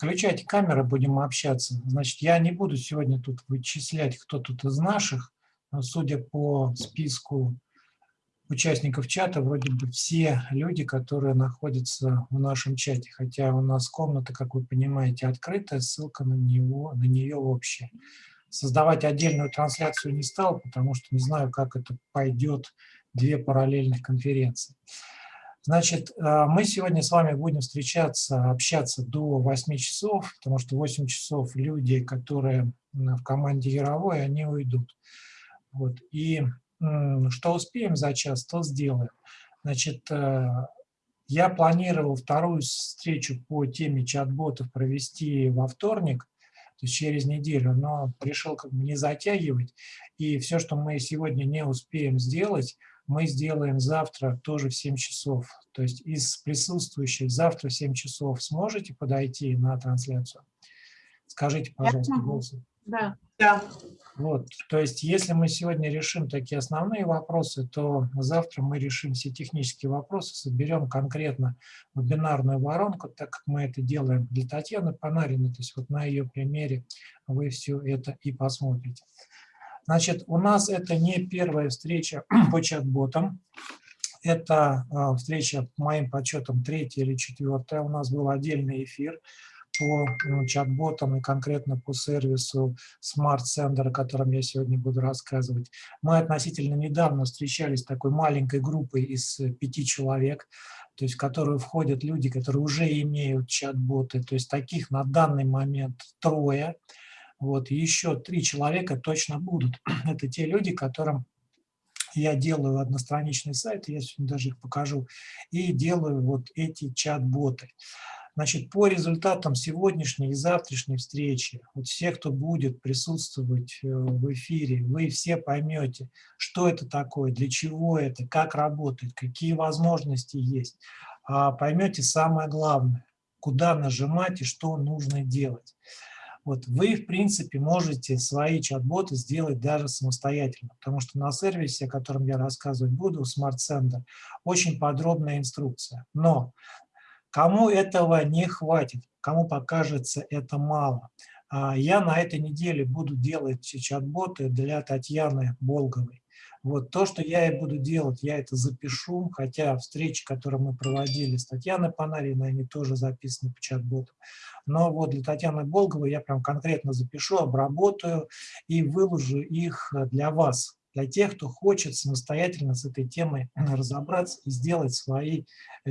Включайте камеры, будем общаться. Значит, я не буду сегодня тут вычислять, кто тут из наших. Но судя по списку участников чата, вроде бы все люди, которые находятся в нашем чате. Хотя у нас комната, как вы понимаете, открытая, ссылка на, него, на нее общая. Создавать отдельную трансляцию не стал, потому что не знаю, как это пойдет две параллельных конференции. Значит, э, мы сегодня с вами будем встречаться, общаться до 8 часов, потому что 8 часов люди, которые в команде Яровой, они уйдут. Вот. И что успеем за час, то сделаем. Значит, э, я планировал вторую встречу по теме чат-ботов провести во вторник, то есть через неделю, но решил как бы не затягивать. И все, что мы сегодня не успеем сделать, мы сделаем завтра тоже в 7 часов. То есть из присутствующих завтра в 7 часов сможете подойти на трансляцию? Скажите, пожалуйста, голосом. Да. да. Вот, то есть если мы сегодня решим такие основные вопросы, то завтра мы решим все технические вопросы, соберем конкретно вебинарную воронку, так как мы это делаем для Татьяны Панариной, то есть вот на ее примере вы все это и посмотрите. Значит, у нас это не первая встреча по чат-ботам. Это а, встреча, по моим подсчетам, третья или четвертая. У нас был отдельный эфир по ну, чат-ботам и конкретно по сервису Smart Sender, о котором я сегодня буду рассказывать. Мы относительно недавно встречались с такой маленькой группой из пяти человек, то есть в которую входят люди, которые уже имеют чат-боты. То есть таких на данный момент трое. Вот, еще три человека точно будут. Это те люди, которым я делаю одностраничный сайт, я сегодня даже их покажу, и делаю вот эти чат-боты. Значит, по результатам сегодняшней и завтрашней встречи, вот все, кто будет присутствовать э, в эфире, вы все поймете, что это такое, для чего это, как работает, какие возможности есть. А поймете самое главное, куда нажимать и что нужно делать. Вот вы, в принципе, можете свои чат-боты сделать даже самостоятельно, потому что на сервисе, о котором я рассказывать буду, Smart Sender, очень подробная инструкция. Но кому этого не хватит, кому покажется это мало, а, я на этой неделе буду делать чат-боты для Татьяны Болговой. Вот то, что я и буду делать, я это запишу, хотя встречи, которые мы проводили с Татьяной Панариной, они тоже записаны по чат-боту. Но вот для Татьяны Болговой я прям конкретно запишу, обработаю и выложу их для вас, для тех, кто хочет самостоятельно с этой темой разобраться и сделать свои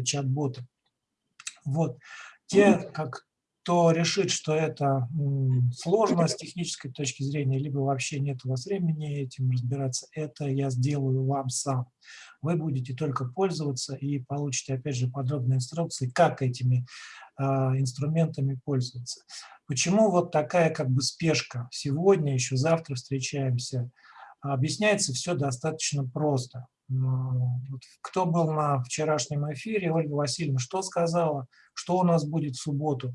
чат-боты. Вот. Те, как кто решит, что это сложно с технической точки зрения, либо вообще нет у вас времени этим разбираться, это я сделаю вам сам. Вы будете только пользоваться и получите, опять же, подробные инструкции, как этими э, инструментами пользоваться. Почему вот такая как бы спешка? Сегодня, еще завтра встречаемся. Объясняется все достаточно просто. Кто был на вчерашнем эфире, Ольга Васильевна, что сказала, что у нас будет в субботу?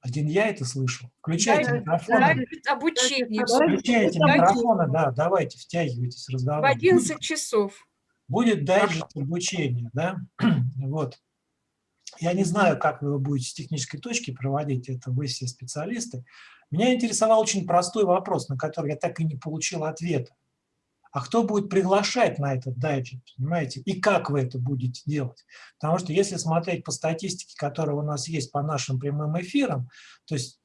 Один я это слышал. Включайте да, микрофоны. Да, обучение. Включайте микрофоны, да, давайте, втягивайтесь, разговаривайте. В 11 часов. Будет дайджест обучения, да, вот. Я не знаю, как вы будете с технической точки проводить, это вы все специалисты. Меня интересовал очень простой вопрос, на который я так и не получил ответа а кто будет приглашать на этот дайджет, понимаете, и как вы это будете делать. Потому что если смотреть по статистике, которая у нас есть по нашим прямым эфирам, то есть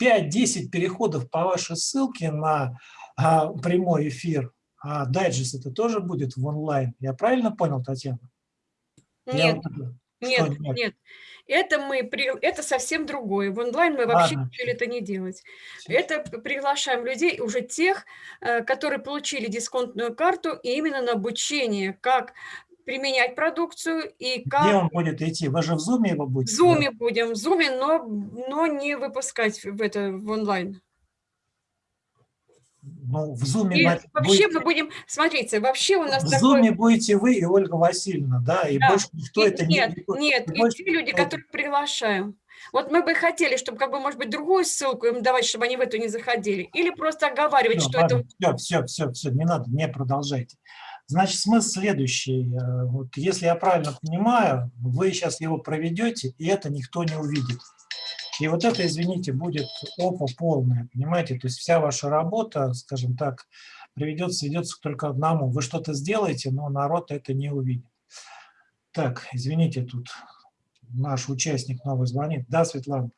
5-10 переходов по вашей ссылке на а, прямой эфир, а дайджест это тоже будет в онлайн. Я правильно понял, Татьяна? Нет. Я, нет, нет, нет. Это, мы, это совсем другое. В онлайн мы вообще Ладно. решили это не делать. Это приглашаем людей, уже тех, э, которые получили дисконтную карту, и именно на обучение, как применять продукцию и как... Где он будет идти? Вы же в Zoom его будете? В Zoom будем, в Zoom, но, но не выпускать в, это, в онлайн ну, в Зуме... И вообще будете... мы будем, смотрите, вообще у нас В такой... Зуме будете вы и Ольга Васильевна, да, и да. больше никто и, это нет, не... Нет, нет, и те люди, которых приглашаем. Вот мы бы хотели, чтобы, как бы, может быть, другую ссылку им давать, чтобы они в эту не заходили. Или просто оговаривать, все, что ладно, это... Все, все, все, все, не надо, не продолжайте. Значит, смысл следующий. Э, вот если я правильно понимаю, вы сейчас его проведете, и это никто не увидит. И вот это, извините, будет опа полная, понимаете? То есть вся ваша работа, скажем так, приведется, сведется только к одному. Вы что-то сделаете, но народ это не увидит. Так, извините, тут наш участник новый звонит. Да, Светлана?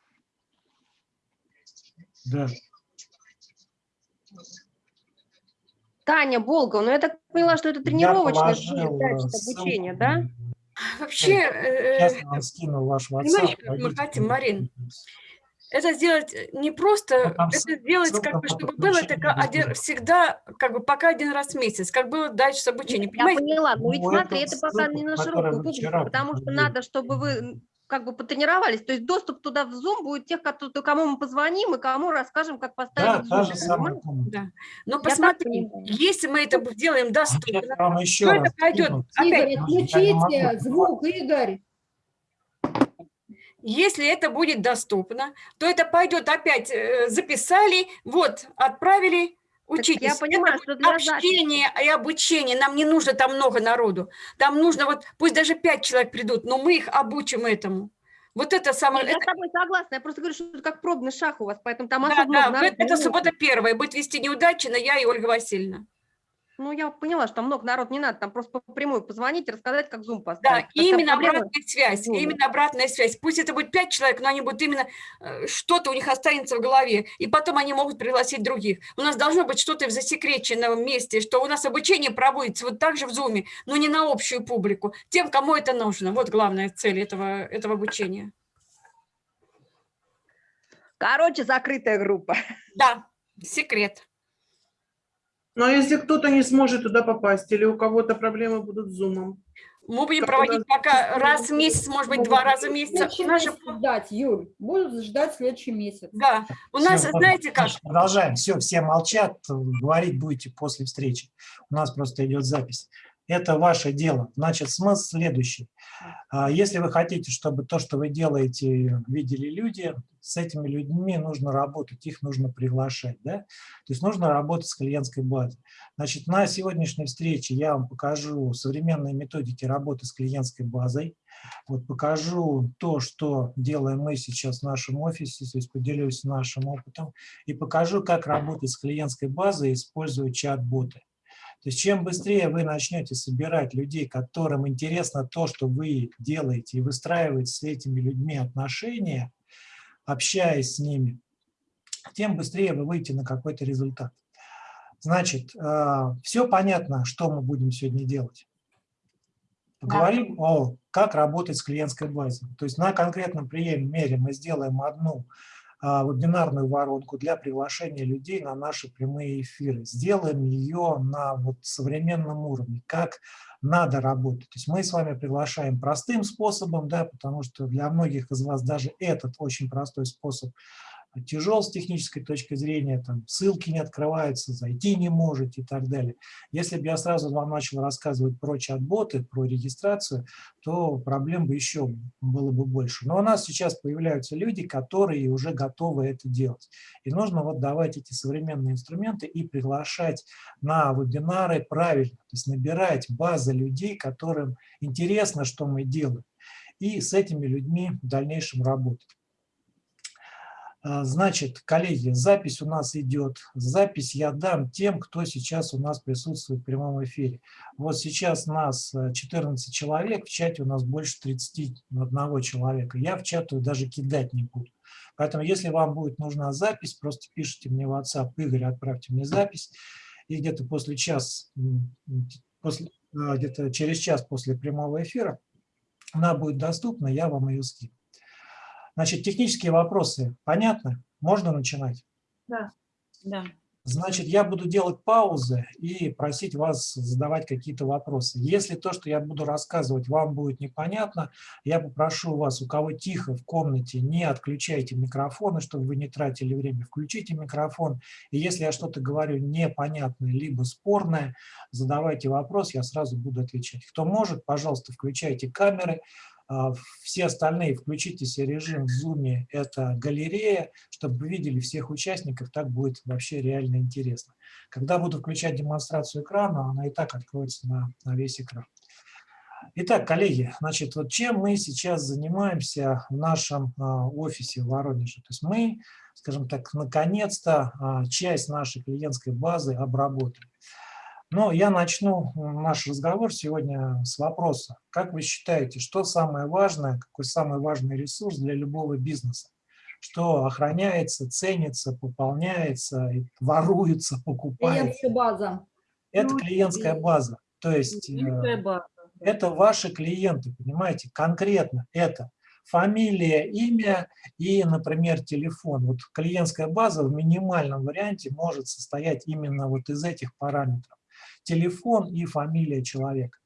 Да. Таня Болгова, ну я так поняла, что это тренировочное обучение, да? Вообще, э, понимаешь, мы хотим, Марин, это сделать не просто, ну, это сделать, как бы, чтобы было это один, всегда, как бы, пока один раз в месяц, как было дальше с обучением. Я поняла, но ведь ну, смотри, это пока не на широкую публику, потому что надо, чтобы вы как бы потренировались. То есть доступ туда в Zoom будет тех, кому мы позвоним и кому расскажем, как поставить да, Zoom. Самая да. Но посмотри, если мы это делаем доступно, то это пойдет. Игорь, отключите звук, Игорь. Если это будет доступно, то это пойдет опять, э, записали, вот, отправили, учитесь. я понимаю, это что для общение и обучение, нам не нужно там много народу. Там нужно вот, пусть даже пять человек придут, но мы их обучим этому. Вот это самое... Я это... с тобой согласна, я просто говорю, что это как пробный шаг у вас, поэтому там да, особо да, много Это суббота первая, будет вести неудачно я и Ольга Васильевна. Ну, я поняла, что много народ не надо, там просто прямую позвонить и рассказать, как Zoom поставить. Да, именно обратная связь, Zoom. именно обратная связь. Пусть это будет пять человек, но они будут именно, э, что-то у них останется в голове, и потом они могут пригласить других. У нас должно быть что-то в засекреченном месте, что у нас обучение проводится вот так же в Zoom, но не на общую публику, тем, кому это нужно. Вот главная цель этого, этого обучения. Короче, закрытая группа. Да, секрет. Но ну, а если кто-то не сможет туда попасть, или у кого-то проблемы будут с зумом? Мы будем как проводить пока раз в месяц, может быть, два раза в месяц. Наши... ждать, Юль, будут ждать следующий месяц. Да, у нас, все, знаете как... Продолжаем, все, все молчат, говорить будете после встречи. У нас просто идет запись это ваше дело. Значит, смысл следующий. А, если вы хотите, чтобы то, что вы делаете, видели люди, с этими людьми нужно работать, их нужно приглашать. Да? То есть нужно работать с клиентской базой. Значит, на сегодняшней встрече я вам покажу современные методики работы с клиентской базой. Вот покажу то, что делаем мы сейчас в нашем офисе, то есть поделюсь нашим опытом, и покажу, как работать с клиентской базой, используя чат-боты. То есть чем быстрее вы начнете собирать людей, которым интересно то, что вы делаете, и выстраивать с этими людьми отношения, общаясь с ними, тем быстрее вы выйдете на какой-то результат. Значит, э, все понятно, что мы будем сегодня делать. Поговорим да. о как работать с клиентской базой. То есть на конкретном примере мы сделаем одну вебинарную воронку для приглашения людей на наши прямые эфиры. Сделаем ее на вот современном уровне, как надо работать. То есть мы с вами приглашаем простым способом, да, потому что для многих из вас даже этот очень простой способ тяжел с технической точки зрения, там ссылки не открываются, зайти не можете и так далее. Если бы я сразу вам начал рассказывать про чат-боты, про регистрацию, то проблем бы еще было бы больше. Но у нас сейчас появляются люди, которые уже готовы это делать. И нужно вот давать эти современные инструменты и приглашать на вебинары правильно, то есть набирать базы людей, которым интересно, что мы делаем, и с этими людьми в дальнейшем работать. А, значит, коллеги, запись у нас идет. Запись я дам тем, кто сейчас у нас присутствует в прямом эфире. Вот сейчас нас 14 э, человек, в чате у нас больше 31 человека. Я в чату даже кидать не буду. Поэтому, если вам будет нужна запись, просто пишите мне в WhatsApp, Игорь, отправьте мне запись. И где-то после час, после, э, где-то через час после прямого эфира она будет доступна, я вам ее скину. Значит, технические вопросы понятны? Можно начинать? Да. да. Значит, я буду делать паузы и просить вас задавать какие-то вопросы. Если то, что я буду рассказывать, вам будет непонятно, я попрошу вас, у кого тихо в комнате, не отключайте микрофоны, чтобы вы не тратили время, включите микрофон. И если я что-то говорю непонятное, либо спорное, задавайте вопрос, я сразу буду отвечать. Кто может, пожалуйста, включайте камеры, все остальные включите себе режим в Zoom, это галерея, чтобы вы видели всех участников, так будет вообще реально интересно. Когда буду включать демонстрацию экрана, она и так откроется на, на весь экран. Итак, коллеги, значит, вот чем мы сейчас занимаемся в нашем а, офисе в Воронеже? То есть мы, скажем так, наконец-то а, часть нашей клиентской базы обработали. Но я начну наш разговор сегодня с вопроса. Как вы считаете, что самое важное, какой самый важный ресурс для любого бизнеса? Что охраняется, ценится, пополняется, воруется, покупается? Клиентская база. Это клиентская база. То есть клиентская э, база. это ваши клиенты, понимаете, конкретно это фамилия, имя и, например, телефон. Вот клиентская база в минимальном варианте может состоять именно вот из этих параметров телефон и фамилия человека.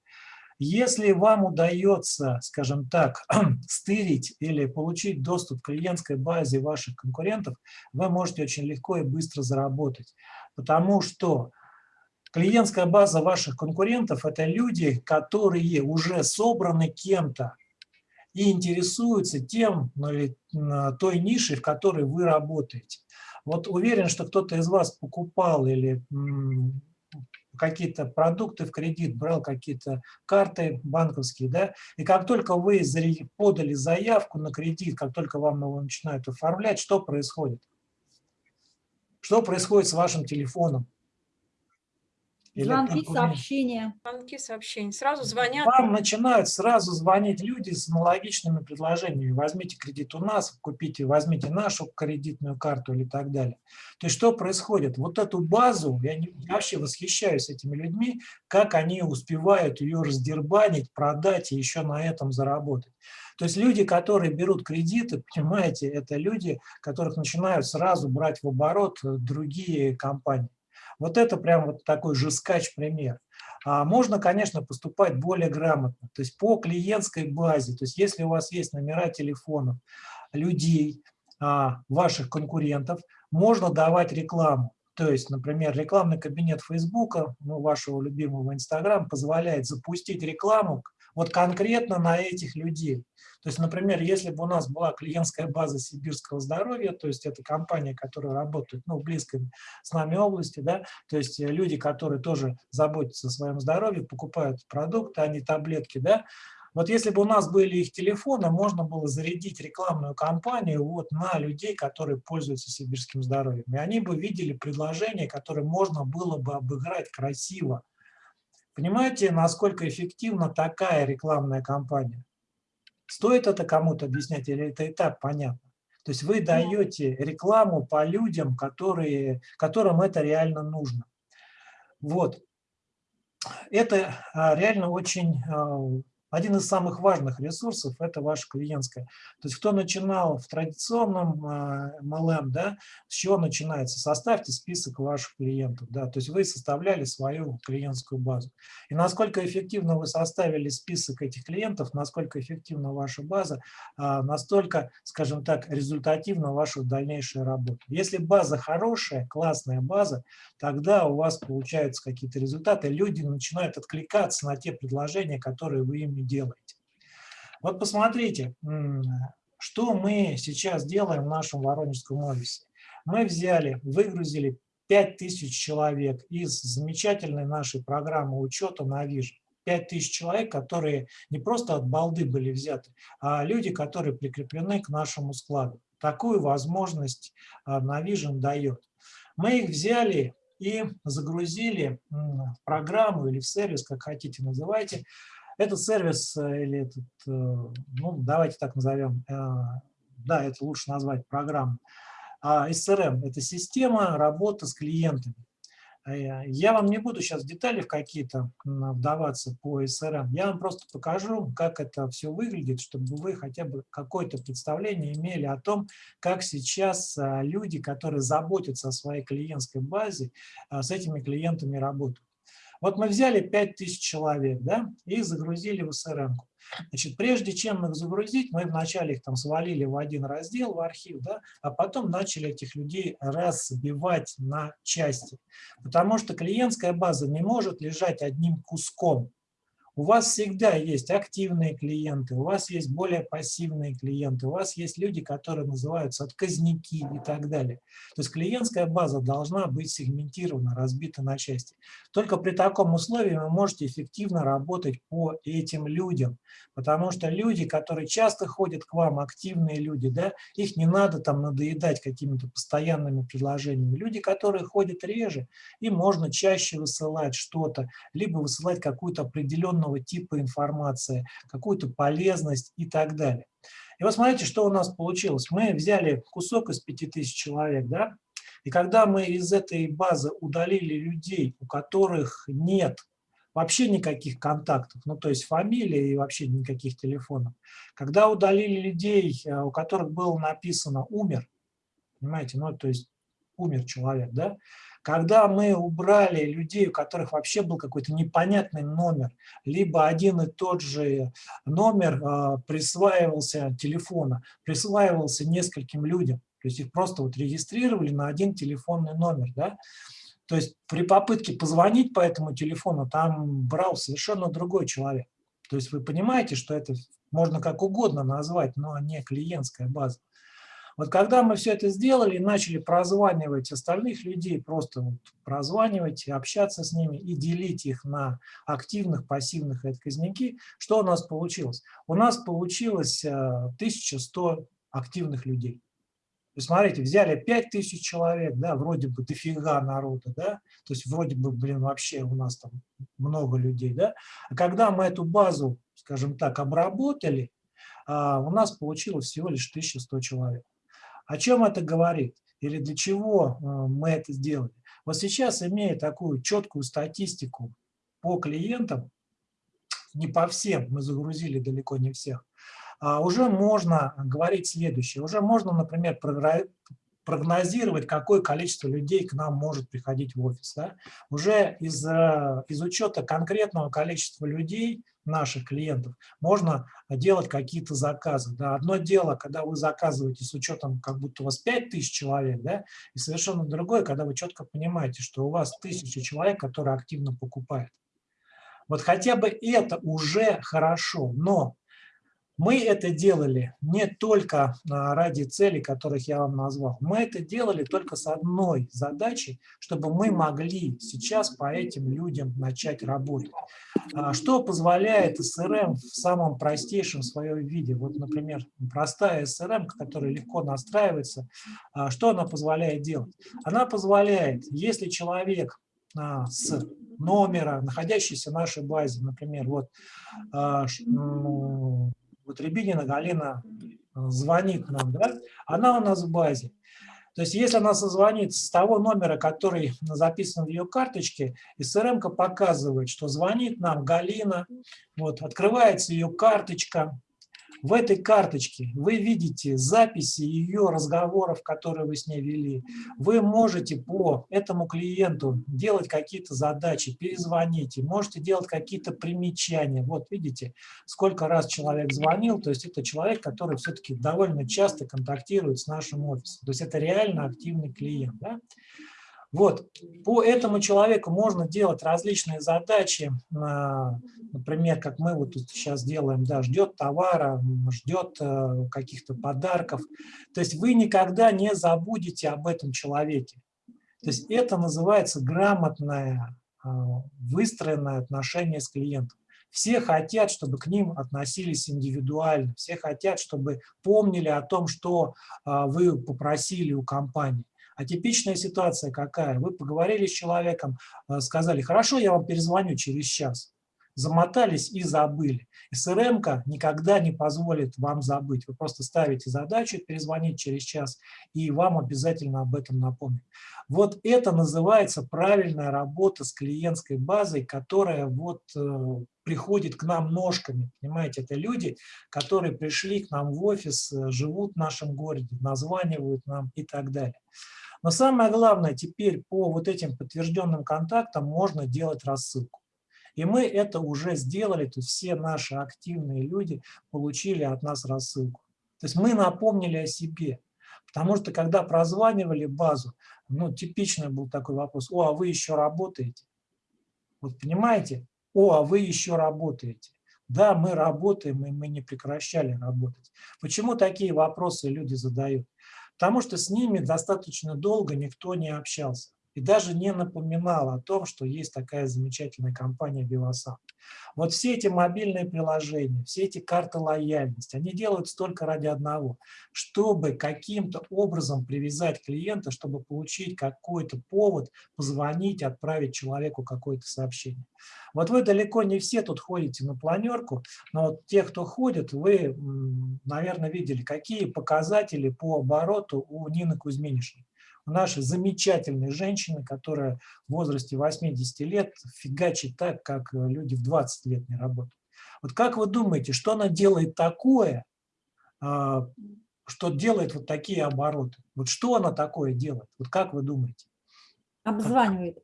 Если вам удается, скажем так, стырить или получить доступ к клиентской базе ваших конкурентов, вы можете очень легко и быстро заработать. Потому что клиентская база ваших конкурентов – это люди, которые уже собраны кем-то и интересуются тем, ну, той нишей, в которой вы работаете. Вот уверен, что кто-то из вас покупал или какие-то продукты в кредит, брал какие-то карты банковские, да, и как только вы подали заявку на кредит, как только вам его начинают оформлять, что происходит? Что происходит с вашим телефоном? Звонки, сообщения. Звонки, сообщения. Сразу звонят. Вам начинают сразу звонить люди с аналогичными предложениями. Возьмите кредит у нас, купите, возьмите нашу кредитную карту или так далее. То есть что происходит? Вот эту базу, я, не, я вообще восхищаюсь этими людьми, как они успевают ее раздербанить, продать и еще на этом заработать. То есть люди, которые берут кредиты, понимаете, это люди, которых начинают сразу брать в оборот другие компании. Вот это прям вот такой жескач пример. А можно, конечно, поступать более грамотно, то есть по клиентской базе. То есть если у вас есть номера телефонов людей, а, ваших конкурентов, можно давать рекламу. То есть, например, рекламный кабинет Фейсбука, ну, вашего любимого Инстаграм, позволяет запустить рекламу вот конкретно на этих людей. То есть, например, если бы у нас была клиентская база сибирского здоровья, то есть это компания, которая работает ну, в близкой с нами области, да, то есть люди, которые тоже заботятся о своем здоровье, покупают продукты, а не таблетки, да, вот если бы у нас были их телефоны, можно было зарядить рекламную кампанию вот на людей, которые пользуются сибирским здоровьем. И они бы видели предложение, которое можно было бы обыграть красиво. Понимаете, насколько эффективна такая рекламная кампания? Стоит это кому-то объяснять или это и так понятно? То есть вы даете рекламу по людям, которые, которым это реально нужно. Вот. Это а, реально очень а, один из самых важных ресурсов – это ваша клиентская. То есть кто начинал в традиционном MLM, да, с чего начинается? Составьте список ваших клиентов. Да, то есть вы составляли свою клиентскую базу. И насколько эффективно вы составили список этих клиентов, насколько эффективна ваша база, а, настолько, скажем так, результативна ваша дальнейшая работа. Если база хорошая, классная база, тогда у вас получаются какие-то результаты, люди начинают откликаться на те предложения, которые вы им делаете. Вот посмотрите, что мы сейчас делаем в нашем Воронежском офисе. Мы взяли, выгрузили 5000 человек из замечательной нашей программы учета на Vision. 5000 человек, которые не просто от балды были взяты, а люди, которые прикреплены к нашему складу. Такую возможность а, Navision дает. Мы их взяли и загрузили в программу или в сервис, как хотите называйте, этот сервис э, или этот, э, ну, давайте так назовем, э, да, это лучше назвать программу. А SRM – это система работы с клиентами. Я вам не буду сейчас в детали в какие-то вдаваться по SRM. Я вам просто покажу, как это все выглядит, чтобы вы хотя бы какое-то представление имели о том, как сейчас люди, которые заботятся о своей клиентской базе, с этими клиентами работают. Вот мы взяли 5000 человек да, и загрузили в SRM. Значит, прежде чем их загрузить, мы вначале их там свалили в один раздел, в архив, да, а потом начали этих людей разбивать на части. Потому что клиентская база не может лежать одним куском. У вас всегда есть активные клиенты, у вас есть более пассивные клиенты, у вас есть люди, которые называются отказники и так далее. То есть клиентская база должна быть сегментирована, разбита на части. Только при таком условии вы можете эффективно работать по этим людям, потому что люди, которые часто ходят к вам, активные люди, да, их не надо там надоедать какими-то постоянными предложениями. Люди, которые ходят реже, им можно чаще высылать что-то, либо высылать какую-то определенную определенного типа информации, какую-то полезность и так далее. И вот смотрите, что у нас получилось. Мы взяли кусок из 5000 человек, да, и когда мы из этой базы удалили людей, у которых нет вообще никаких контактов, ну то есть фамилии и вообще никаких телефонов, когда удалили людей, э, у которых было написано «умер», понимаете, ну то есть умер человек, да, когда мы убрали людей, у которых вообще был какой-то непонятный номер, либо один и тот же номер э, присваивался телефона, присваивался нескольким людям, то есть их просто вот регистрировали на один телефонный номер, да, то есть при попытке позвонить по этому телефону там брал совершенно другой человек. То есть вы понимаете, что это можно как угодно назвать, но не клиентская база. Вот когда мы все это сделали начали прозванивать остальных людей, просто вот прозванивать, общаться с ними и делить их на активных, пассивных и отказники, что у нас получилось? У нас получилось 1100 э, активных людей. Вы смотрите, взяли 5000 человек, да, вроде бы дофига народа, да, то есть вроде бы, блин, вообще у нас там много людей, да, а когда мы эту базу, скажем так, обработали, а, у нас получилось всего лишь 1100 человек. О чем это говорит? Или для чего э, мы это сделали? Вот сейчас, имея такую четкую статистику по клиентам, не по всем, мы загрузили далеко не всех, а уже можно говорить следующее. Уже можно, например, прогнозировать, какое количество людей к нам может приходить в офис. Да? Уже из, э, из учета конкретного количества людей, наших клиентов, можно делать какие-то заказы. Да? Одно дело, когда вы заказываете с учетом, как будто у вас 5000 человек, да? и совершенно другое, когда вы четко понимаете, что у вас тысяча человек, которые активно покупают. Вот хотя бы это уже хорошо, но мы это делали не только а, ради целей, которых я вам назвал. Мы это делали только с одной задачей, чтобы мы могли сейчас по этим людям начать работать. А, что позволяет СРМ в самом простейшем своем виде? Вот, например, простая СРМ, которая легко настраивается, а, что она позволяет делать? Она позволяет, если человек с номера, находящийся в нашей базе, например, вот вот Рябинина Галина э, звонит нам, да, она у нас в базе. То есть если она созвонит с того номера, который записан в ее карточке, СРМ показывает, что звонит нам Галина, вот, открывается ее карточка, в этой карточке вы видите записи ее разговоров, которые вы с ней вели. Вы можете по этому клиенту делать какие-то задачи, перезвонить, можете делать какие-то примечания. Вот видите, сколько раз человек звонил, то есть это человек, который все-таки довольно часто контактирует с нашим офисом. То есть это реально активный клиент. Да? Вот, по этому человеку можно делать различные задачи, а, например, как мы вот тут сейчас делаем, да, ждет товара, ждет э, каких-то подарков. То есть вы никогда не забудете об этом человеке. То есть это называется грамотное, а, выстроенное отношение с клиентом. Все хотят, чтобы к ним относились индивидуально, все хотят, чтобы помнили о том, что а, вы попросили у компании. А типичная ситуация какая? Вы поговорили с человеком, э, сказали, хорошо, я вам перезвоню через час. Замотались и забыли. СРМ никогда не позволит вам забыть. Вы просто ставите задачу перезвонить через час, и вам обязательно об этом напомнят. Вот это называется правильная работа с клиентской базой, которая вот э, приходит к нам ножками. Понимаете, это люди, которые пришли к нам в офис, э, живут в нашем городе, названивают нам и так далее. Но самое главное, теперь по вот этим подтвержденным контактам можно делать рассылку. И мы это уже сделали, то есть все наши активные люди получили от нас рассылку. То есть мы напомнили о себе. Потому что когда прозванивали базу, ну, типичный был такой вопрос, о, а вы еще работаете? Вот понимаете? о, а вы еще работаете. Да, мы работаем, и мы не прекращали работать. Почему такие вопросы люди задают? Потому что с ними достаточно долго никто не общался и даже не напоминал о том, что есть такая замечательная компания Vivasan. Вот все эти мобильные приложения, все эти карты лояльности, они делают только ради одного, чтобы каким-то образом привязать клиента, чтобы получить какой-то повод, позвонить, отправить человеку какое-то сообщение. Вот вы далеко не все тут ходите на планерку, но вот те, кто ходит, вы, наверное, видели, какие показатели по обороту у Нины Кузьминишны у нашей замечательной женщины, которая в возрасте 80 лет фигачит так, как э, люди в 20 лет не работают. Вот как вы думаете, что она делает такое, а, что делает вот такие обороты? Вот что она такое делает? Вот как вы думаете? Обзванивает.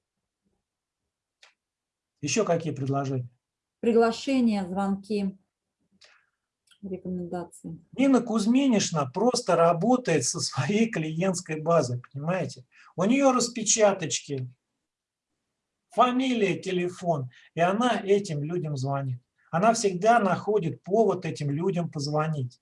Еще какие предложения? Приглашения, звонки рекомендации. Нина Кузьминишна просто работает со своей клиентской базой, понимаете? У нее распечаточки, фамилия, телефон, и она этим людям звонит. Она всегда находит повод этим людям позвонить.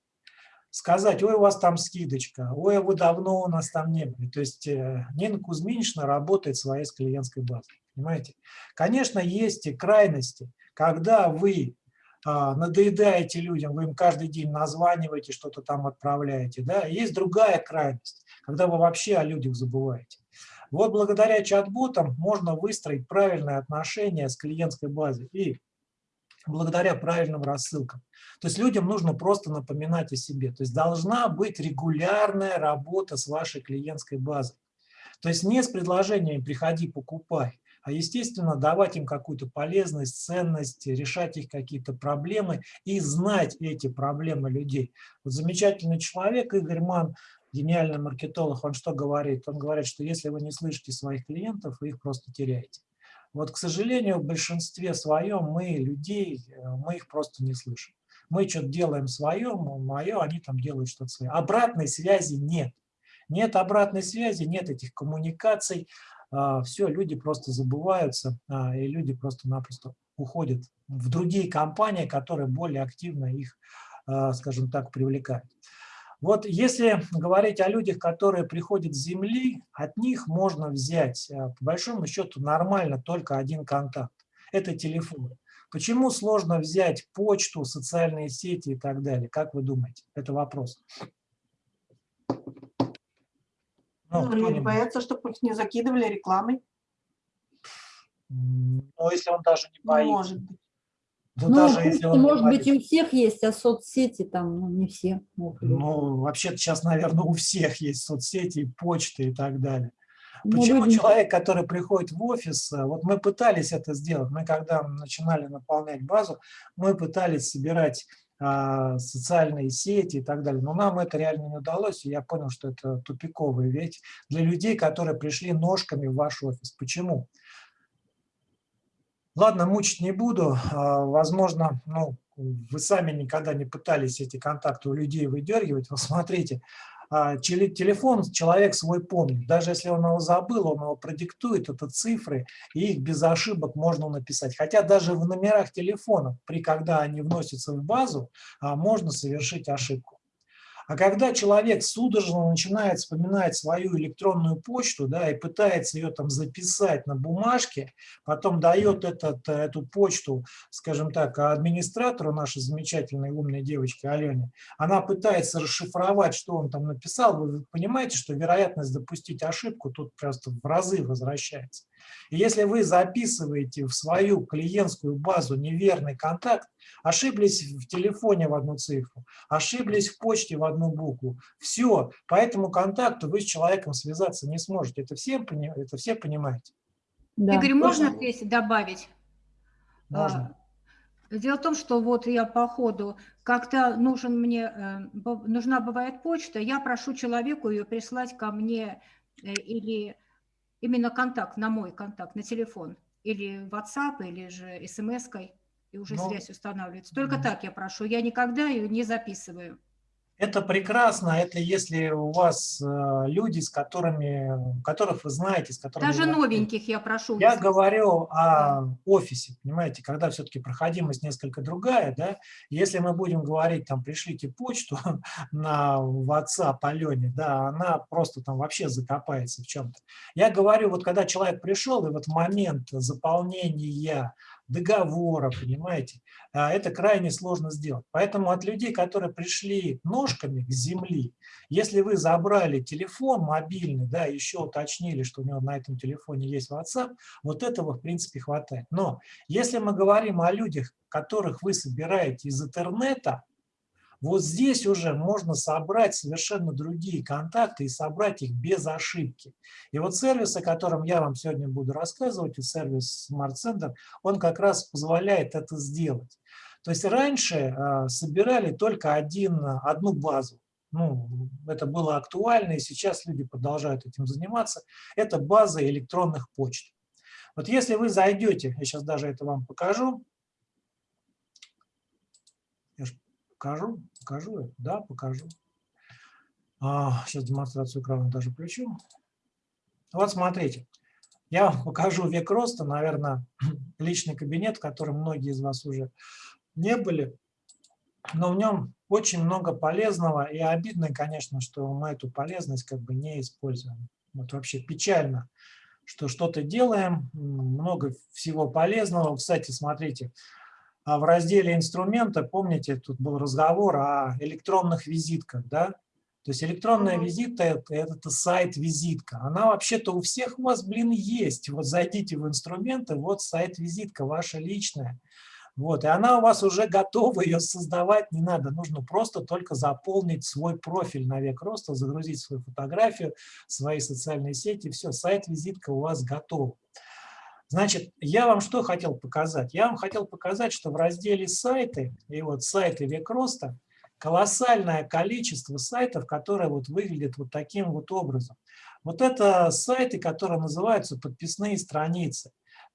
Сказать, ой, у вас там скидочка, ой, вы давно у нас там не были. То есть э, Нина Кузьминична работает своей с клиентской базой. Понимаете? Конечно, есть и крайности, когда вы а, надоедаете людям, вы им каждый день названиваете, что-то там отправляете. Да? Есть другая крайность, когда вы вообще о людях забываете. Вот благодаря чат-ботам можно выстроить правильное отношение с клиентской базой и благодаря правильным рассылкам. То есть людям нужно просто напоминать о себе. То есть должна быть регулярная работа с вашей клиентской базой. То есть не с предложениями «приходи, покупай», а, естественно, давать им какую-то полезность, ценность, решать их какие-то проблемы и знать эти проблемы людей. Вот замечательный человек Игорь Ман, гениальный маркетолог, он что говорит? Он говорит, что если вы не слышите своих клиентов, вы их просто теряете. Вот, к сожалению, в большинстве своем мы людей, э, мы их просто не слышим. Мы что-то делаем свое, мое, они там делают что-то свое. Обратной связи нет. Нет обратной связи, нет этих коммуникаций, а, все, люди просто забываются, а, и люди просто-напросто уходят в другие компании, которые более активно их, а, скажем так, привлекают. Вот если говорить о людях, которые приходят с земли, от них можно взять, по большому счету, нормально только один контакт. Это телефон. Почему сложно взять почту, социальные сети и так далее? Как вы думаете? Это вопрос. Ну, ну люди боятся, чтобы их не закидывали рекламой. Ну, если он даже не боится. Ну, может быть. Ну, ну даже если он может быть, и у всех есть, а соцсети там, ну, не все могут. Ну, вообще-то сейчас, наверное, у всех есть соцсети, почты и так далее. Ну, Почему люди... человек, который приходит в офис, э, вот мы пытались это сделать, мы когда начинали наполнять базу, мы пытались собирать социальные сети и так далее. Но нам это реально не удалось, и я понял, что это тупиковый ведь для людей, которые пришли ножками в ваш офис. Почему? Ладно, мучить не буду. А, возможно, ну, вы сами никогда не пытались эти контакты у людей выдергивать. Вот смотрите, а, телефон человек свой помнит. Даже если он его забыл, он его продиктует, это цифры, и их без ошибок можно написать. Хотя даже в номерах телефонов, при когда они вносятся в базу, а, можно совершить ошибку. А когда человек судорожно начинает вспоминать свою электронную почту да, и пытается ее там записать на бумажке, потом дает этот, эту почту, скажем так, администратору нашей замечательной умной девочки Алене, она пытается расшифровать, что он там написал, вы понимаете, что вероятность допустить ошибку тут просто в разы возвращается. И если вы записываете в свою клиентскую базу неверный контакт, ошиблись в телефоне в одну цифру, ошиблись в почте в одну букву, все, по этому контакту вы с человеком связаться не сможете. Это все, это все понимаете? Да. Игорь, можно здесь добавить? Можно. А, дело в том, что вот я по ходу, как-то нужен мне, э, нужна бывает почта, я прошу человеку ее прислать ко мне э, или именно контакт, на мой контакт, на телефон, или WhatsApp, или же смс-кой, и уже Но... связь устанавливается. Только mm. так я прошу, я никогда ее не записываю. Это прекрасно, это если у вас э, люди, с которыми, которых вы знаете, с которыми... Даже новеньких я прошу. Я говорю о офисе, понимаете, когда все-таки проходимость несколько другая, да, если мы будем говорить, там, пришлите почту на WhatsApp Алене, да, она просто там вообще закопается в чем-то. Я говорю, вот когда человек пришел, и вот момент заполнения договора, понимаете, а, это крайне сложно сделать. Поэтому от людей, которые пришли ножками к земли, если вы забрали телефон мобильный, да, еще уточнили, что у него на этом телефоне есть WhatsApp, вот этого в принципе хватает. Но если мы говорим о людях, которых вы собираете из интернета, вот здесь уже можно собрать совершенно другие контакты и собрать их без ошибки. И вот сервис, о котором я вам сегодня буду рассказывать, и сервис Smart Center, он как раз позволяет это сделать. То есть раньше а, собирали только один, одну базу. Ну, это было актуально, и сейчас люди продолжают этим заниматься. Это база электронных почт. Вот если вы зайдете, я сейчас даже это вам покажу, Покажу? Покажу? Да, покажу. А, сейчас демонстрацию экрана даже включу. Вот смотрите. Я вам покажу век роста, наверное, личный кабинет, в котором многие из вас уже не были. Но в нем очень много полезного. И обидно, конечно, что мы эту полезность как бы не используем. Вот вообще печально, что что-то делаем, много всего полезного. Кстати, смотрите, в разделе инструмента, помните, тут был разговор о электронных визитках, да? То есть электронная визитка это, – это сайт-визитка. Она вообще-то у всех у вас, блин, есть. Вот зайдите в инструменты, вот сайт-визитка ваша личная. Вот, и она у вас уже готова, ее создавать не надо. Нужно просто только заполнить свой профиль на век роста, загрузить свою фотографию, свои социальные сети, все, сайт-визитка у вас готова. Значит, я вам что хотел показать? Я вам хотел показать, что в разделе «Сайты» и вот «Сайты век роста» колоссальное количество сайтов, которые вот выглядят вот таким вот образом. Вот это сайты, которые называются подписные страницы.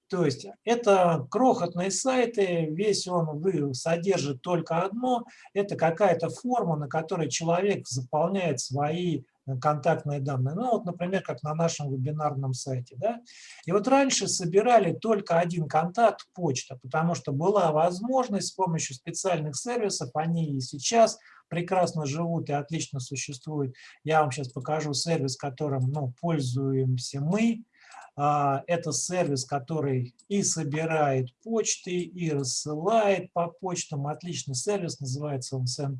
То есть это крохотные сайты, весь он содержит только одно, это какая-то форма, на которой человек заполняет свои контактные данные. Ну, вот, например, как на нашем вебинарном сайте. Да? И вот раньше собирали только один контакт, почта, потому что была возможность с помощью специальных сервисов, они и сейчас прекрасно живут и отлично существуют. Я вам сейчас покажу сервис, которым ну, пользуемся мы. А, это сервис, который и собирает почты, и рассылает по почтам. Отличный сервис, называется он Send+.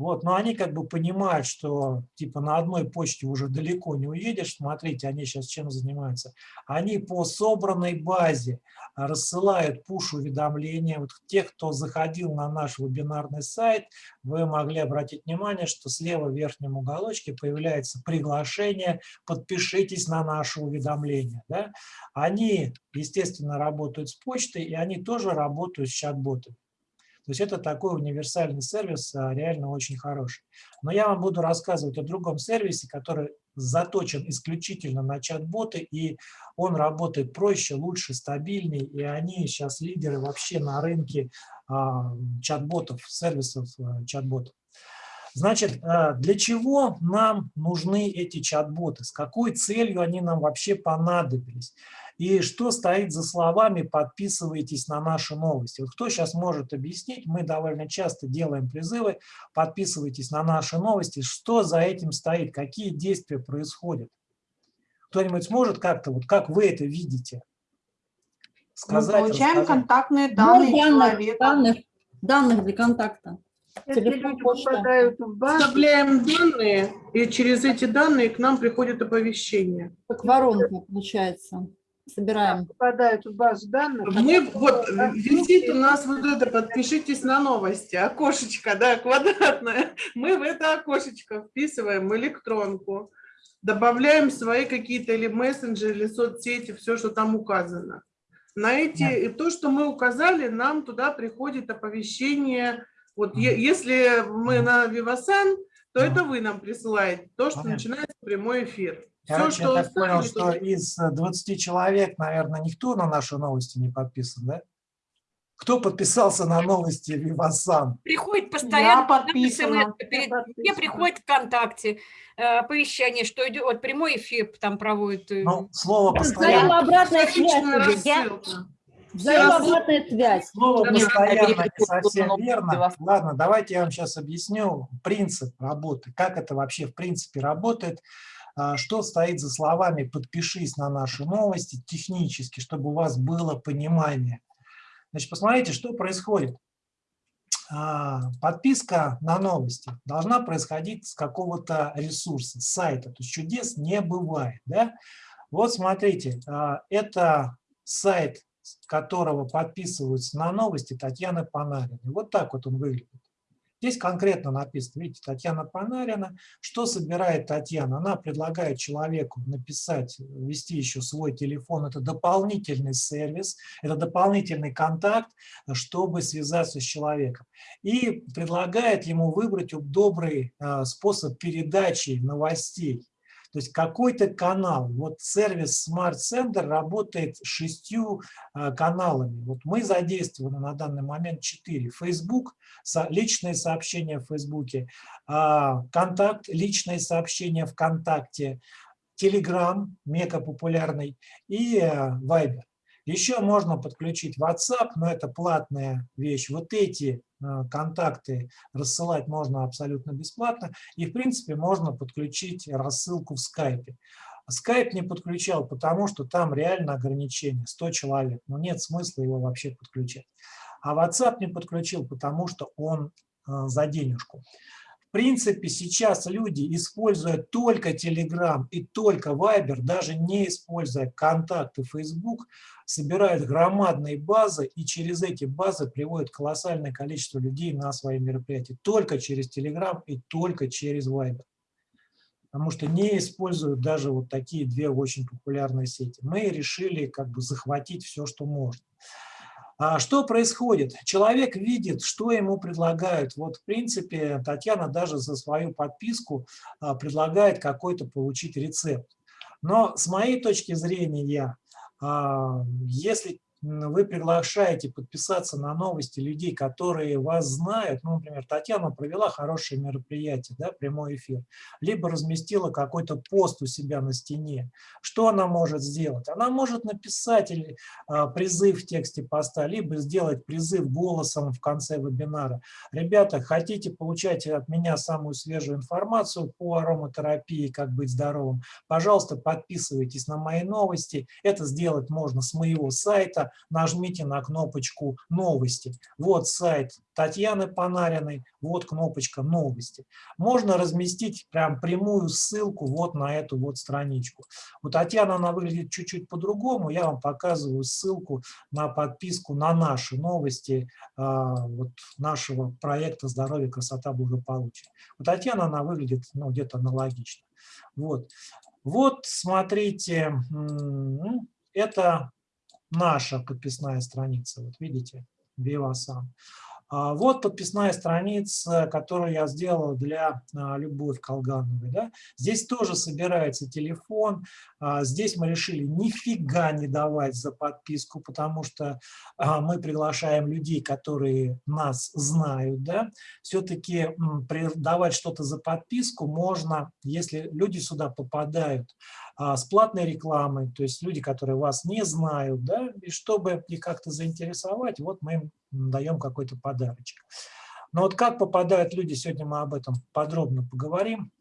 Вот, но они как бы понимают, что типа на одной почте уже далеко не уедешь. Смотрите, они сейчас чем занимаются. Они по собранной базе рассылают пуш-уведомления. Вот тех, кто заходил на наш вебинарный сайт, вы могли обратить внимание, что слева в верхнем уголочке появляется приглашение «Подпишитесь на наше уведомление». Да? Они, естественно, работают с почтой, и они тоже работают с чат-ботами. То есть это такой универсальный сервис, а, реально очень хороший. Но я вам буду рассказывать о другом сервисе, который заточен исключительно на чат-боты, и он работает проще, лучше, стабильнее, и они сейчас лидеры вообще на рынке а, чат-ботов, сервисов а, чат-ботов. Значит, для чего нам нужны эти чат-боты? С какой целью они нам вообще понадобились? И что стоит за словами «подписывайтесь на наши новости». Вот кто сейчас может объяснить? Мы довольно часто делаем призывы «подписывайтесь на наши новости». Что за этим стоит? Какие действия происходят? Кто-нибудь сможет как-то, вот как вы это видите? Сказать, Мы получаем рассказать? контактные данные ну, данных, данных, данных для контакта. В базу, вставляем данные, и через эти данные к нам приходит оповещение. Как воронка получается собираем. Попадают в базу данных. Мы, вот, висит у нас вот это, подпишитесь на новости, окошечко, да, квадратное. Мы в это окошечко вписываем электронку, добавляем свои какие-то или мессенджеры, или соцсети, все, что там указано. На эти, и то, что мы указали, нам туда приходит оповещение. Вот если мы на Vivasan, то это вы нам присылаете, то, что начинается прямой эфир. Короче, Все, что я так понял, что из 20 человек, наверное, никто на наши новости не подписан, да? Кто подписался на новости Вивасан? Приходит постоянно. Я подписана. Мне приходит ВКонтакте э, оповещение, что идет вот прямой эфир там проводит. Э. Ну, слово постоянно. обратная связь. Взаимообратная связь. Слово постоянно не совсем верно. Ладно, давайте я вам сейчас объясню принцип работы, как это вообще в принципе работает, а, что стоит за словами «подпишись на наши новости» технически, чтобы у вас было понимание. Значит, посмотрите, что происходит. А, подписка на новости должна происходить с какого-то ресурса, с сайта. То есть чудес не бывает. Да? Вот смотрите, а, это сайт, которого подписываются на новости Татьяны Панариной. Вот так вот он выглядит. Здесь конкретно написано, видите, Татьяна Панарина. Что собирает Татьяна? Она предлагает человеку написать, ввести еще свой телефон. Это дополнительный сервис, это дополнительный контакт, чтобы связаться с человеком. И предлагает ему выбрать добрый а, способ передачи новостей. То есть какой-то канал, вот сервис Smart Sender работает шестью а, каналами. Вот мы задействованы на данный момент четыре. Facebook, личные сообщения в Фейсбуке, а, Контакт, личные сообщения ВКонтакте, Telegram, мега популярный, и а, Viber. Еще можно подключить WhatsApp, но это платная вещь. Вот эти э, контакты рассылать можно абсолютно бесплатно. И, в принципе, можно подключить рассылку в Skype. Skype не подключал, потому что там реально ограничение 100 человек. Но нет смысла его вообще подключать. А WhatsApp не подключил, потому что он э, за денежку. В принципе, сейчас люди, используя только Telegram и только Viber, даже не используя контакты Facebook, собирают громадные базы и через эти базы приводят колоссальное количество людей на свои мероприятия. Только через Telegram и только через Viber. Потому что не используют даже вот такие две очень популярные сети. Мы решили как бы захватить все, что можно. А что происходит? Человек видит, что ему предлагают. Вот, в принципе, Татьяна даже за свою подписку а, предлагает какой-то получить рецепт. Но с моей точки зрения, а, если вы приглашаете подписаться на новости людей, которые вас знают, ну, например, Татьяна провела хорошее мероприятие, да, прямой эфир, либо разместила какой-то пост у себя на стене, что она может сделать? Она может написать или, а, призыв в тексте поста, либо сделать призыв голосом в конце вебинара. Ребята, хотите получать от меня самую свежую информацию по ароматерапии, как быть здоровым, пожалуйста, подписывайтесь на мои новости. Это сделать можно с моего сайта, нажмите на кнопочку «Новости». Вот сайт Татьяны Панариной, вот кнопочка «Новости». Можно разместить прям прямую ссылку вот на эту вот страничку. У Татьяны она выглядит чуть-чуть по-другому. Я вам показываю ссылку на подписку на наши новости а, вот нашего проекта «Здоровье, красота, благополучие». У Татьяны она выглядит ну, где-то аналогично. Вот. вот, смотрите, это наша подписная страница. Вот видите, Viva а, Вот подписная страница, которую я сделал для а, Любовь Колгановой. Да? Здесь тоже собирается телефон. А, здесь мы решили нифига не давать за подписку, потому что мы приглашаем людей, которые нас знают. Да? Все-таки давать что-то за подписку можно, если люди сюда попадают а, с платной рекламой, то есть люди, которые вас не знают, да, и чтобы их как-то заинтересовать, вот мы им даем какой-то подарочек. Но вот как попадают люди, сегодня мы об этом подробно поговорим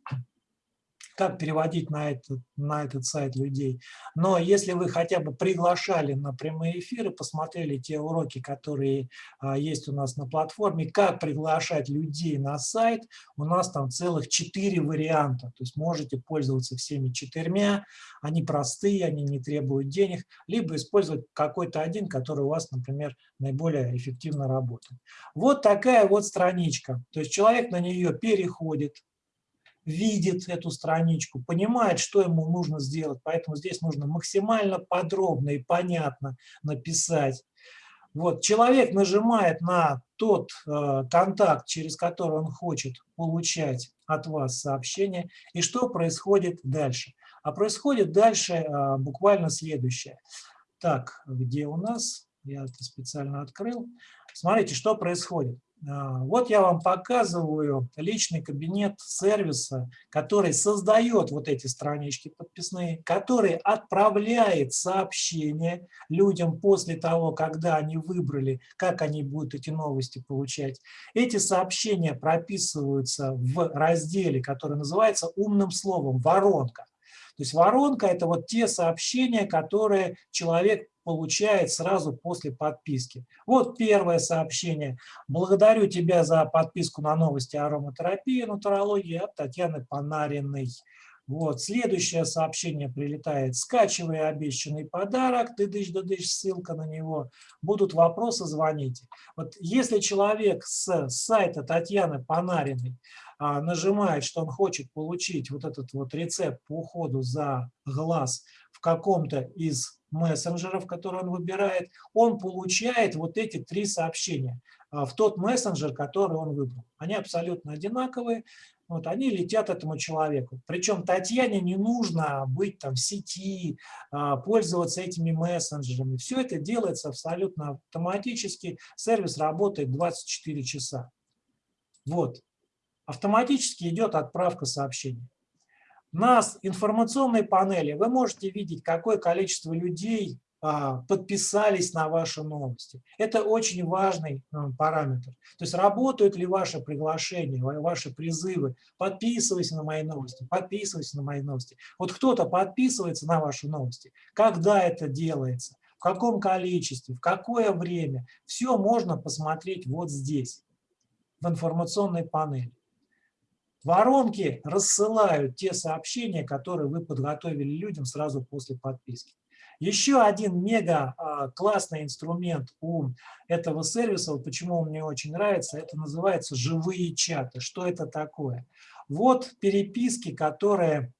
как переводить на этот, на этот сайт людей. Но если вы хотя бы приглашали на прямые эфиры, посмотрели те уроки, которые а, есть у нас на платформе, как приглашать людей на сайт, у нас там целых четыре варианта. То есть можете пользоваться всеми четырьмя, они простые, они не требуют денег, либо использовать какой-то один, который у вас, например, наиболее эффективно работает. Вот такая вот страничка. То есть человек на нее переходит, видит эту страничку, понимает, что ему нужно сделать, поэтому здесь нужно максимально подробно и понятно написать. Вот, человек нажимает на тот э, контакт, через который он хочет получать от вас сообщение, и что происходит дальше. А происходит дальше э, буквально следующее. Так, где у нас? я это специально открыл. Смотрите, что происходит. А, вот я вам показываю личный кабинет сервиса, который создает вот эти странички подписные, который отправляет сообщения людям после того, когда они выбрали, как они будут эти новости получать. Эти сообщения прописываются в разделе, который называется умным словом «воронка». То есть воронка – это вот те сообщения, которые человек получает сразу после подписки. Вот первое сообщение. Благодарю тебя за подписку на новости ароматерапии, нутрологии от Татьяны Панариной. Вот, следующее сообщение прилетает. Скачивай обещанный подарок, ты дышь да дышь, ссылка на него. Будут вопросы, звоните. Вот если человек с сайта Татьяны Панариной нажимает, что он хочет получить вот этот вот рецепт по уходу за глаз в каком-то из мессенджеров, которые он выбирает, он получает вот эти три сообщения а, в тот мессенджер, который он выбрал. Они абсолютно одинаковые, вот, они летят этому человеку. Причем Татьяне не нужно быть там в сети, а, пользоваться этими мессенджерами. Все это делается абсолютно автоматически. Сервис работает 24 часа. Вот автоматически идет отправка сообщений. На информационной панели вы можете видеть, какое количество людей а, подписались на ваши новости. Это очень важный а, параметр. То есть работают ли ваши приглашения, ваши призывы. Подписывайся на мои новости, подписывайся на мои новости. Вот кто-то подписывается на ваши новости. Когда это делается, в каком количестве, в какое время. Все можно посмотреть вот здесь, в информационной панели. Воронки рассылают те сообщения, которые вы подготовили людям сразу после подписки. Еще один мега а, классный инструмент у этого сервиса, вот почему он мне очень нравится, это называется живые чаты. Что это такое? Вот переписки, которые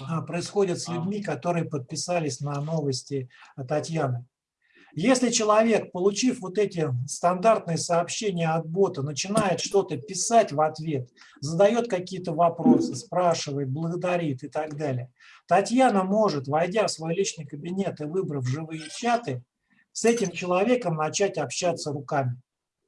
а, происходят с людьми, которые подписались на новости Татьяны. Если человек, получив вот эти стандартные сообщения от бота, начинает что-то писать в ответ, задает какие-то вопросы, спрашивает, благодарит и так далее, Татьяна может, войдя в свой личный кабинет и выбрав живые чаты, с этим человеком начать общаться руками.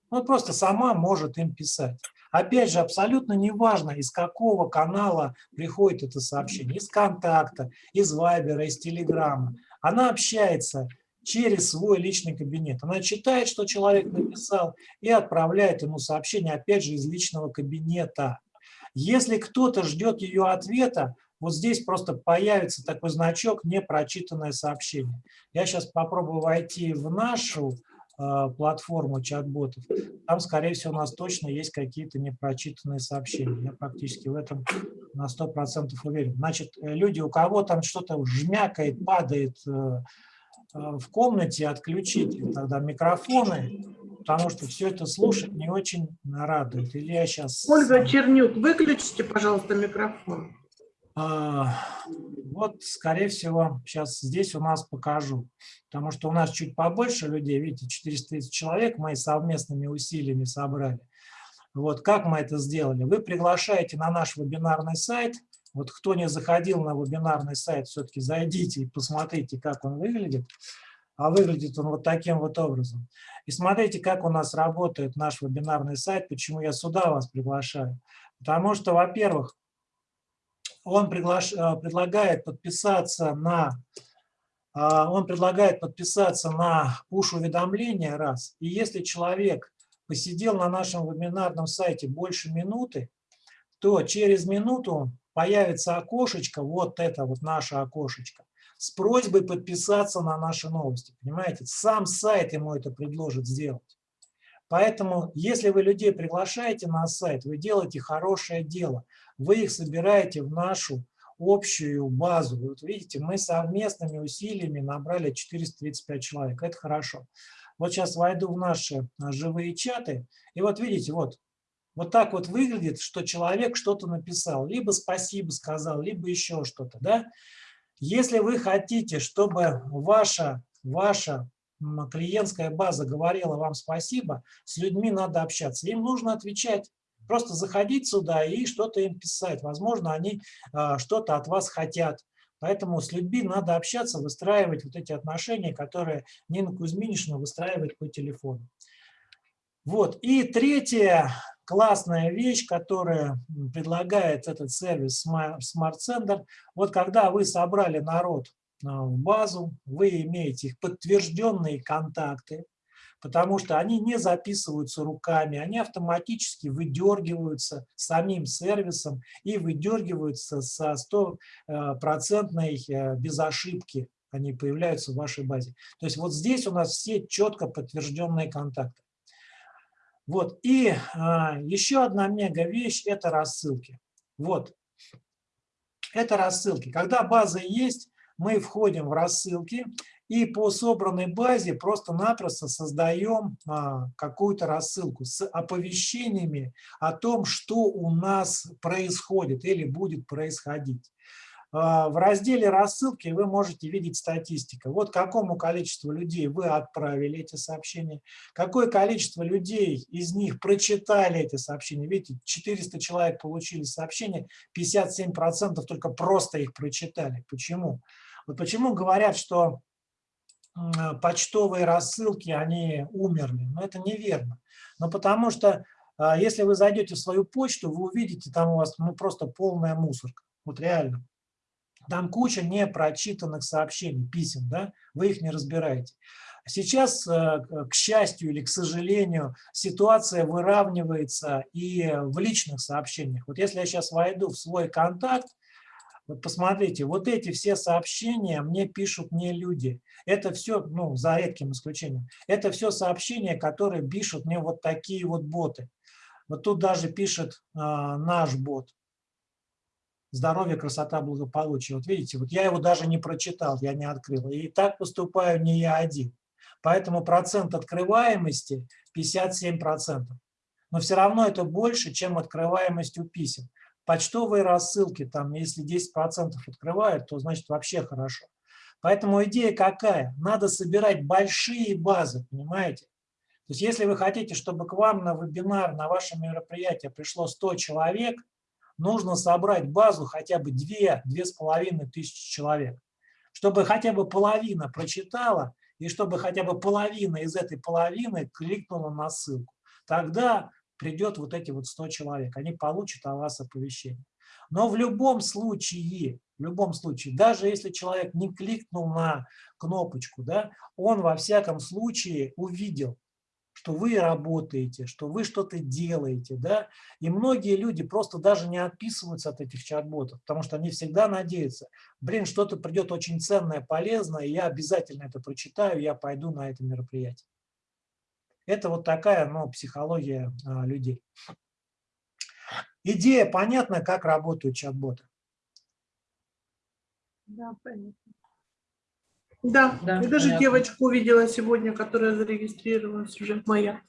Он просто сама может им писать. Опять же, абсолютно неважно, из какого канала приходит это сообщение, из контакта, из вайбера, из телеграма. Она общается через свой личный кабинет. Она читает, что человек написал, и отправляет ему сообщение, опять же, из личного кабинета. Если кто-то ждет ее ответа, вот здесь просто появится такой значок «Непрочитанное сообщение». Я сейчас попробую войти в нашу э, платформу чат-ботов. Там, скорее всего, у нас точно есть какие-то непрочитанные сообщения. Я практически в этом на 100% уверен. Значит, э, люди, у кого там что-то жмякает, падает, э, в комнате отключите тогда микрофоны, потому что все это слушать не очень радует. Или я сейчас... Ольга Чернюк, выключите, пожалуйста, микрофон. А, вот, скорее всего, сейчас здесь у нас покажу, потому что у нас чуть побольше людей, видите, 430 человек мы совместными усилиями собрали. Вот как мы это сделали? Вы приглашаете на наш вебинарный сайт – вот кто не заходил на вебинарный сайт, все-таки зайдите и посмотрите, как он выглядит. А выглядит он вот таким вот образом. И смотрите, как у нас работает наш вебинарный сайт, почему я сюда вас приглашаю. Потому что, во-первых, он приглаш... Э, предлагает подписаться на э, он предлагает подписаться на push-уведомления раз. И если человек посидел на нашем вебинарном сайте больше минуты, то через минуту появится окошечко, вот это вот наше окошечко, с просьбой подписаться на наши новости. Понимаете, сам сайт ему это предложит сделать. Поэтому, если вы людей приглашаете на сайт, вы делаете хорошее дело. Вы их собираете в нашу общую базу. Вот видите, мы совместными усилиями набрали 435 человек. Это хорошо. Вот сейчас войду в наши живые чаты. И вот видите, вот вот так вот выглядит, что человек что-то написал, либо спасибо сказал, либо еще что-то. Да? Если вы хотите, чтобы ваша, ваша клиентская база говорила вам спасибо, с людьми надо общаться. Им нужно отвечать. Просто заходить сюда и что-то им писать. Возможно, они а, что-то от вас хотят. Поэтому с людьми надо общаться, выстраивать вот эти отношения, которые Нина Кузьминична выстраивает по телефону. Вот. И третья классная вещь, которая предлагает этот сервис Smart Sender, вот когда вы собрали народ а, в базу, вы имеете их подтвержденные контакты, потому что они не записываются руками, они автоматически выдергиваются самим сервисом и выдергиваются со стопроцентной э, без ошибки, они появляются в вашей базе. То есть вот здесь у нас все четко подтвержденные контакты. Вот, и а, еще одна мега вещь – это рассылки. Вот, это рассылки. Когда база есть, мы входим в рассылки и по собранной базе просто-напросто создаем а, какую-то рассылку с оповещениями о том, что у нас происходит или будет происходить. А, в разделе рассылки вы можете видеть статистику. Вот какому количеству людей вы отправили эти сообщения, какое количество людей из них прочитали эти сообщения. Видите, 400 человек получили сообщения, 57% только просто их прочитали. Почему? Вот почему говорят, что почтовые рассылки, они умерли. Но это неверно. Но потому что, а, если вы зайдете в свою почту, вы увидите, там у вас ну, просто полная мусорка. Вот реально. Там куча непрочитанных сообщений, писем, да, вы их не разбираете. Сейчас, э, к счастью или к сожалению, ситуация выравнивается и в личных сообщениях. Вот если я сейчас войду в свой контакт, вот посмотрите, вот эти все сообщения мне пишут не люди. Это все, ну, за редким исключением, это все сообщения, которые пишут мне вот такие вот боты. Вот тут даже пишет а, наш бот. Здоровье, красота, благополучие. Вот видите, вот я его даже не прочитал, я не открыл. И так поступаю не я один. Поэтому процент открываемости 57%. Но все равно это больше, чем открываемость у писем. Почтовые рассылки, там, если 10% открывают, то значит вообще хорошо. Поэтому идея какая? Надо собирать большие базы, понимаете? То есть если вы хотите, чтобы к вам на вебинар, на ваше мероприятие пришло 100 человек, нужно собрать базу хотя бы 2-2,5 тысячи человек. Чтобы хотя бы половина прочитала, и чтобы хотя бы половина из этой половины кликнула на ссылку. Тогда придет вот эти вот 100 человек, они получат о вас оповещение. Но в любом случае, в любом случае, даже если человек не кликнул на кнопочку, да, он во всяком случае увидел, что вы работаете, что вы что-то делаете, да, и многие люди просто даже не отписываются от этих чат-ботов, потому что они всегда надеются, блин, что-то придет очень ценное, полезное, я обязательно это прочитаю, я пойду на это мероприятие. Это вот такая ну, психология а, людей. Идея понятна, как работают чат-боты? Да, понятно. Да, да я даже девочку увидела сегодня, которая зарегистрировалась уже, моя,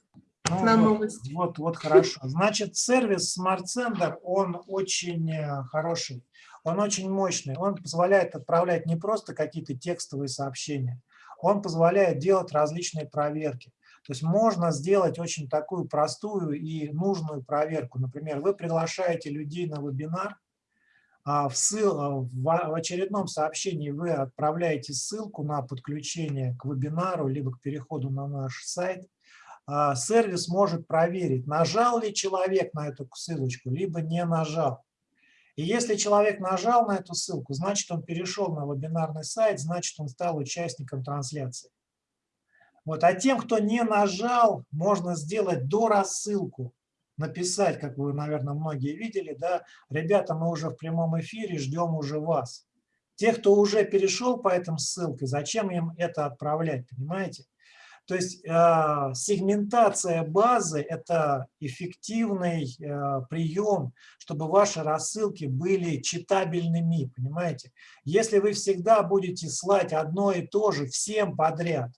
ну, на вот, новости. Вот, вот хорошо. Значит, сервис Smart Sender, он очень э, хороший, он очень мощный. Он позволяет отправлять не просто какие-то текстовые сообщения, он позволяет делать различные проверки. То есть можно сделать очень такую простую и нужную проверку. Например, вы приглашаете людей на вебинар, в, ссыл, а, в очередном сообщении вы отправляете ссылку на подключение к вебинару, либо к переходу на наш сайт. А сервис может проверить, нажал ли человек на эту ссылочку, либо не нажал. И если человек нажал на эту ссылку, значит он перешел на вебинарный сайт, значит он стал участником трансляции. Вот. А тем, кто не нажал, можно сделать до рассылку, написать, как вы, наверное, многие видели, да, ребята, мы уже в прямом эфире, ждем уже вас. Те, кто уже перешел по этим ссылкам, зачем им это отправлять, понимаете? То есть э, сегментация базы – это эффективный э, прием, чтобы ваши рассылки были читабельными, понимаете? Если вы всегда будете слать одно и то же всем подряд,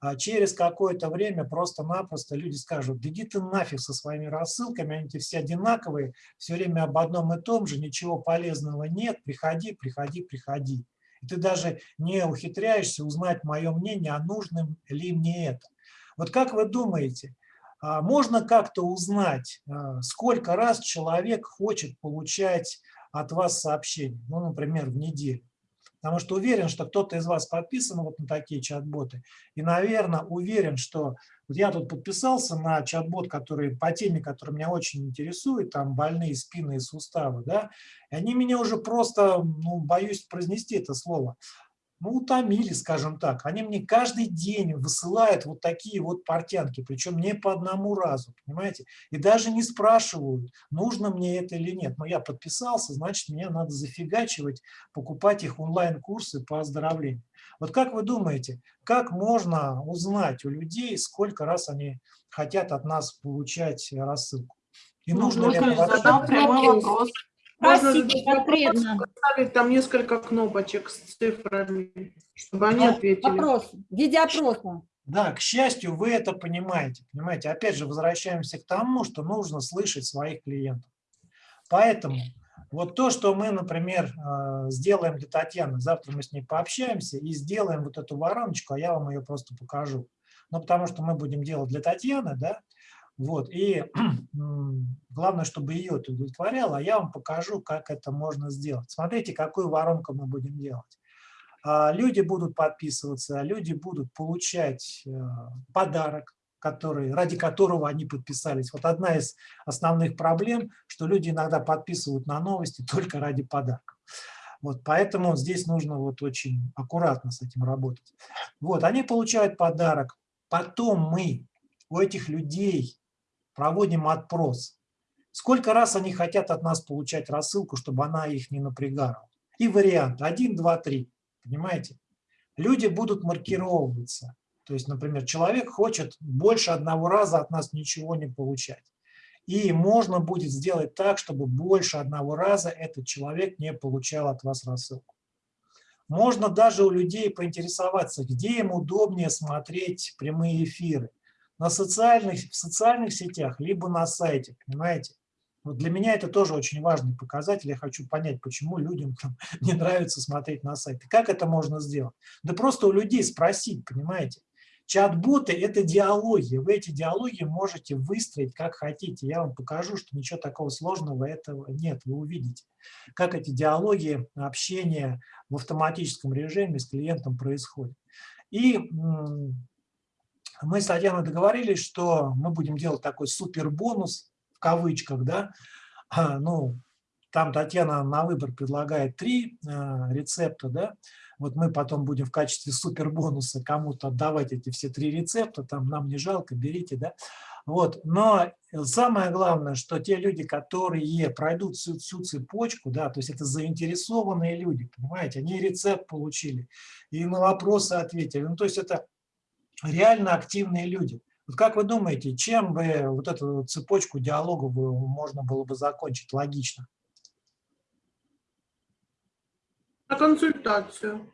а через какое-то время просто-напросто люди скажут, да иди ты нафиг со своими рассылками, они все одинаковые, все время об одном и том же, ничего полезного нет, приходи, приходи, приходи. И ты даже не ухитряешься узнать мое мнение, а нужным ли мне это. Вот как вы думаете, а можно как-то узнать, а, сколько раз человек хочет получать от вас сообщение, ну, например, в неделю? Потому что уверен, что кто-то из вас подписан вот на такие чат-боты. И, наверное, уверен, что вот я тут подписался на чат-бот, который по теме, которая меня очень интересует, там больные спины и суставы, да, и они меня уже просто, ну, боюсь произнести это слово, ну, утомили, скажем так. Они мне каждый день высылают вот такие вот портянки, причем не по одному разу, понимаете? И даже не спрашивают, нужно мне это или нет. Но я подписался, значит, мне надо зафигачивать, покупать их онлайн-курсы по оздоровлению. Вот как вы думаете, как можно узнать у людей, сколько раз они хотят от нас получать рассылку? И ну, нужно ли это задал прямой вопрос. Можно конкретно. Ставить там несколько кнопочек с цифрами, чтобы они ответили. Вопрос, в виде опроса. Да, к счастью, вы это понимаете. Понимаете, опять же, возвращаемся к тому, что нужно слышать своих клиентов. Поэтому вот то, что мы, например, э, сделаем для Татьяны, завтра мы с ней пообщаемся и сделаем вот эту вороночку, а я вам ее просто покажу. Ну, потому что мы будем делать для Татьяны, да, вот, и главное, чтобы ее это удовлетворяло, а я вам покажу, как это можно сделать. Смотрите, какую воронку мы будем делать. А, люди будут подписываться, люди будут получать э, подарок, который, ради которого они подписались. Вот одна из основных проблем, что люди иногда подписывают на новости только ради подарков. Вот, поэтому здесь нужно вот очень аккуратно с этим работать. Вот, они получают подарок, потом мы у этих людей проводим опрос. Сколько раз они хотят от нас получать рассылку, чтобы она их не напрягала. И вариант 1, 2, 3. Понимаете? Люди будут маркировываться. То есть, например, человек хочет больше одного раза от нас ничего не получать. И можно будет сделать так, чтобы больше одного раза этот человек не получал от вас рассылку. Можно даже у людей поинтересоваться, где им удобнее смотреть прямые эфиры на социальных, в социальных сетях, либо на сайте, понимаете? Вот для меня это тоже очень важный показатель. Я хочу понять, почему людям там, не нравится смотреть на сайты. Как это можно сделать? Да просто у людей спросить, понимаете? Чат-боты – это диалоги. Вы эти диалоги можете выстроить как хотите. Я вам покажу, что ничего такого сложного этого нет. Вы увидите, как эти диалоги, общение в автоматическом режиме с клиентом происходит. И мы с Татьяной договорились, что мы будем делать такой супер бонус, в кавычках, да, а, ну, там Татьяна на выбор предлагает три э, рецепта, да, вот мы потом будем в качестве супер бонуса кому-то отдавать эти все три рецепта, там нам не жалко, берите, да, вот, но самое главное, что те люди, которые пройдут всю, всю цепочку, да, то есть это заинтересованные люди, понимаете, они рецепт получили и на вопросы ответили, ну, то есть это реально активные люди. Вот как вы думаете, чем бы вот эту цепочку диалоговую можно было бы закончить логично? На консультацию.